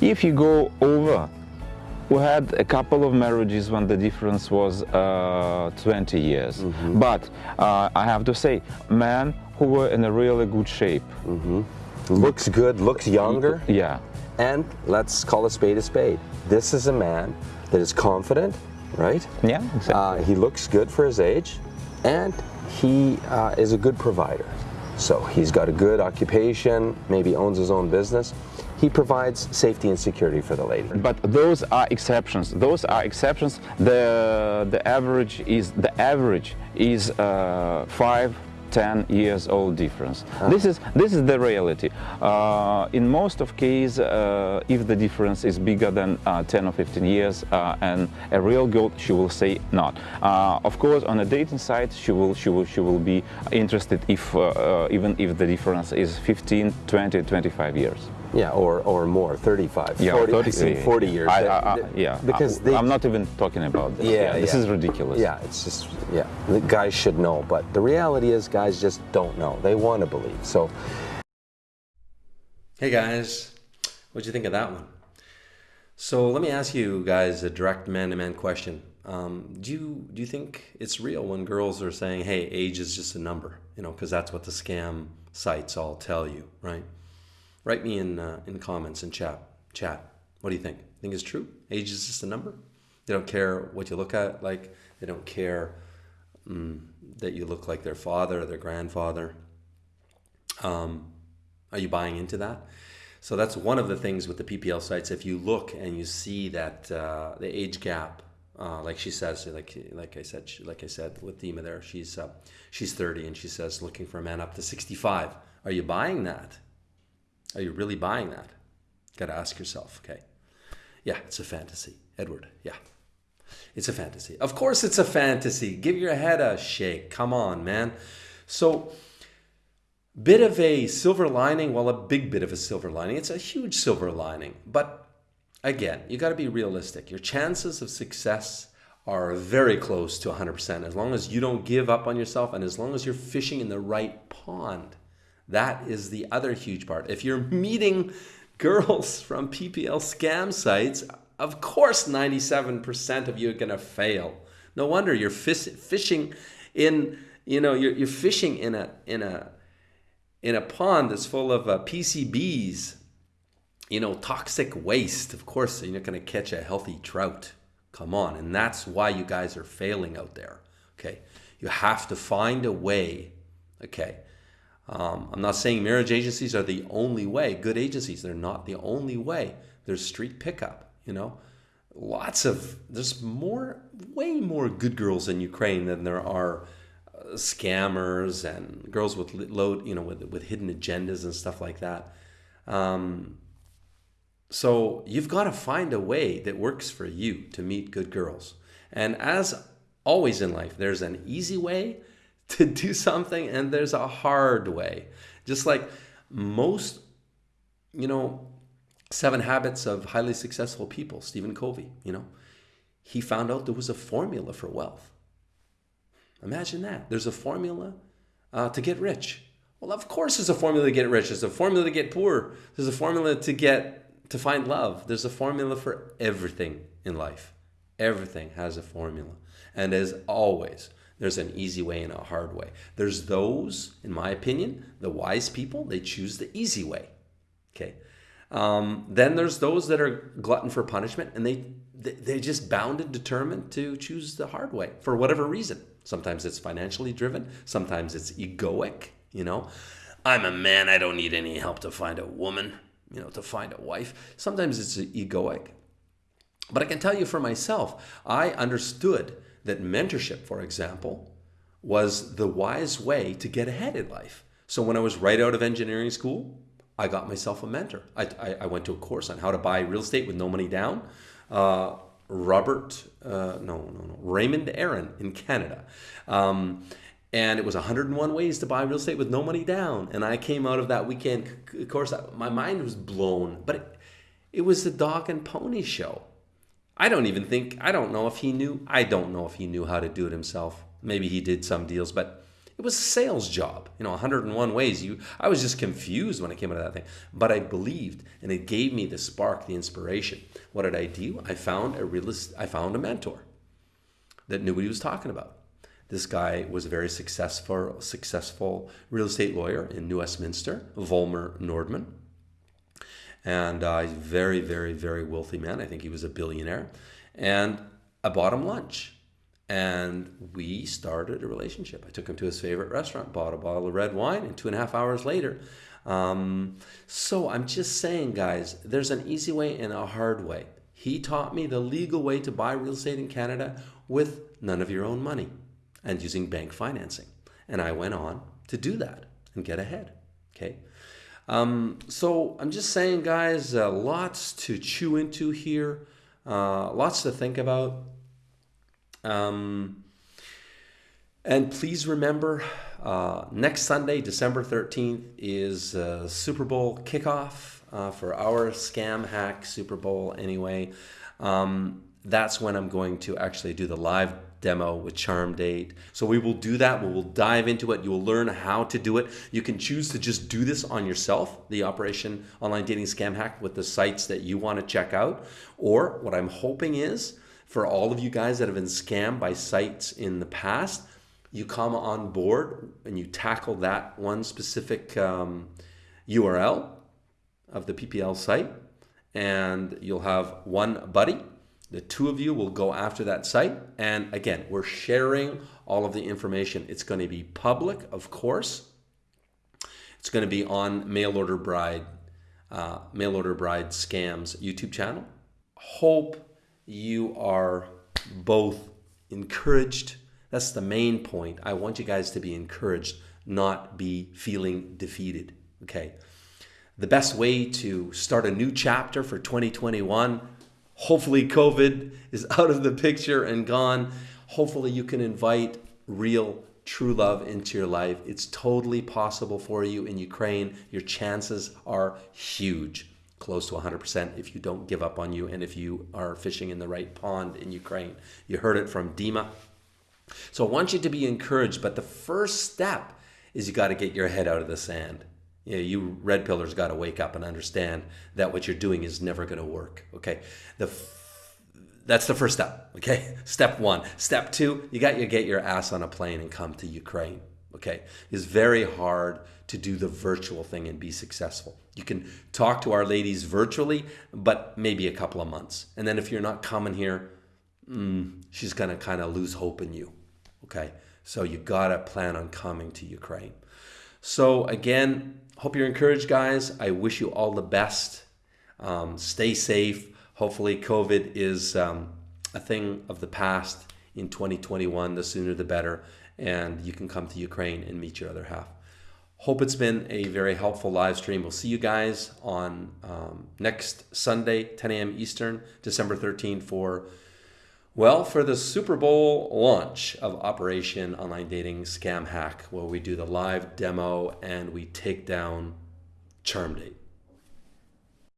If you go over we had a couple of marriages when the difference was uh, 20 years. Mm -hmm. but uh, i have to say men who were in a really good shape. Mm -hmm. looks good looks younger. Yeah. And let's call a spade a spade. This is a man that is confident right yeah exactly. Uh, he looks good for his age and he uh, is a good provider. So he's got a good occupation, maybe owns his own business. He provides safety and security for the lady. But those are exceptions. Those are exceptions. The the average is the average is uh, five 10 years old difference. Uh. This is this is the reality. Uh, in most of cases, uh, if the difference is bigger than uh, 10 or 15 years, uh, and a real girl, she will say not. Uh, of course, on a dating site, she will she will she will be interested if even if the difference is 15, 20, 25 years. Yeah, or, or more, 35, yeah, 40, 30, 40 years. I, I, I, yeah, because they, I'm not even talking about this. Yeah, yeah this yeah. is ridiculous. Yeah, it's just, yeah, the guys should know, but the reality is guys just don't know. They want to believe, so. Hey guys, what'd you think of that one? So let me ask you guys a direct man-to-man question. Um, do you do you think it's real when girls are saying, "Hey, age is just a number," you know, because that's what the scam sites all tell you, right? Write me in uh, in comments and chat. Chat. What do you think? Think it's true? Age is just a number. They don't care what you look at. Like they don't care um, that you look like their father or their grandfather. Um, are you buying into that? So that's one of the things with the PPL sites. If you look and you see that uh, the age gap, uh, like she says, like like I said, like I said with Dima there, she's uh, she's 30 and she says looking for a man up to 65. Are you buying that? Are you really buying that? Got to ask yourself, okay? Yeah, it's a fantasy. Edward, yeah. It's a fantasy. Of course, it's a fantasy. Give your head a shake. Come on, man. So, bit of a silver lining, well, a big bit of a silver lining. It's a huge silver lining. But again, you got to be realistic. Your chances of success are very close to 100% as long as you don't give up on yourself and as long as you're fishing in the right pond. That is the other huge part. If you're meeting girls from PPL scam sites, of course 97% of you are going to fail. No wonder you're fishing in, you know, you're, you're fishing in a in a in a pond that's full of uh, PCBs, you know, toxic waste. Of course, you're not going to catch a healthy trout. Come on. And that's why you guys are failing out there. Okay. You have to find a way. Okay. Um, I'm not saying marriage agencies are the only way. Good agencies, they're not the only way. There's street pickup, you know. Lots of, there's more, way more good girls in Ukraine than there are uh, scammers and girls with load, you know, with, with hidden agendas and stuff like that. Um, so you've got to find a way that works for you to meet good girls. And as always in life, there's an easy way to do something and there's a hard way. Just like most, you know, seven habits of highly successful people, Stephen Covey, you know, he found out there was a formula for wealth. Imagine that. There's a formula uh, to get rich. Well, of course, there's a formula to get rich. There's a formula to get poor. There's a formula to get to find love. There's a formula for everything in life. Everything has a formula. And as always, there's an easy way and a hard way. There's those, in my opinion, the wise people, they choose the easy way. Okay. Um, then there's those that are glutton for punishment and they they're just bound and determined to choose the hard way for whatever reason. Sometimes it's financially driven, sometimes it's egoic, you know. I'm a man, I don't need any help to find a woman you know, to find a wife. Sometimes it's egoic. But I can tell you for myself, I understood that mentorship, for example, was the wise way to get ahead in life. So when I was right out of engineering school, I got myself a mentor. I, I, I went to a course on how to buy real estate with no money down. Uh, Robert, uh, no, no, no, Raymond Aaron in Canada. Um, and it was 101 ways to buy real estate with no money down. And I came out of that weekend, course, my mind was blown, but it, it was the dog and pony show. I don't even think, I don't know if he knew, I don't know if he knew how to do it himself. Maybe he did some deals, but it was a sales job. You know, 101 ways. You, I was just confused when I came out of that thing, but I believed, and it gave me the spark, the inspiration. What did I do? I found a realist, I found a mentor that knew what he was talking about. This guy was a very successful, successful real estate lawyer in New Westminster, Volmer Nordman. And uh, a very, very, very wealthy man. I think he was a billionaire. And I bought him lunch. And we started a relationship. I took him to his favorite restaurant, bought a bottle of red wine, and two and a half hours later. Um, so I'm just saying, guys, there's an easy way and a hard way. He taught me the legal way to buy real estate in Canada with none of your own money and using bank financing. And I went on to do that and get ahead. Okay. Um, so I'm just saying, guys, uh, lots to chew into here, uh, lots to think about. Um, and please remember, uh, next Sunday, December 13th, is uh, Super Bowl kickoff uh, for our Scam Hack Super Bowl anyway. Um, that's when I'm going to actually do the live demo with Charm Date. So we will do that. We will dive into it. You will learn how to do it. You can choose to just do this on yourself, the Operation Online Dating Scam Hack with the sites that you want to check out. Or what I'm hoping is for all of you guys that have been scammed by sites in the past, you come on board and you tackle that one specific um, URL of the PPL site, and you'll have one buddy the two of you will go after that site. And again, we're sharing all of the information. It's going to be public, of course. It's going to be on Mail Order Bride, uh, Mail Order Bride Scams YouTube channel. Hope you are both encouraged. That's the main point. I want you guys to be encouraged, not be feeling defeated. Okay. The best way to start a new chapter for 2021 Hopefully, COVID is out of the picture and gone. Hopefully, you can invite real, true love into your life. It's totally possible for you in Ukraine. Your chances are huge. close to 100% if you don't give up on you and if you are fishing in the right pond in Ukraine. You heard it from Dima. So I want you to be encouraged, but the first step is you got to get your head out of the sand. You, know, you red pillars got to wake up and understand that what you're doing is never going to work. Okay, the that's the first step. Okay, step one. Step two, you got to get your ass on a plane and come to Ukraine. Okay, it's very hard to do the virtual thing and be successful. You can talk to our ladies virtually, but maybe a couple of months, and then if you're not coming here, mm, she's gonna kind of lose hope in you. Okay, so you gotta plan on coming to Ukraine. So again, hope you're encouraged, guys. I wish you all the best. Um, stay safe. Hopefully, COVID is um, a thing of the past in 2021. The sooner the better, and you can come to Ukraine and meet your other half. Hope it's been a very helpful live stream. We'll see you guys on um, next Sunday, 10 a.m. Eastern, December 13th for well, for the Super Bowl launch of Operation Online Dating Scam Hack, where we do the live demo and we take down Charm Date.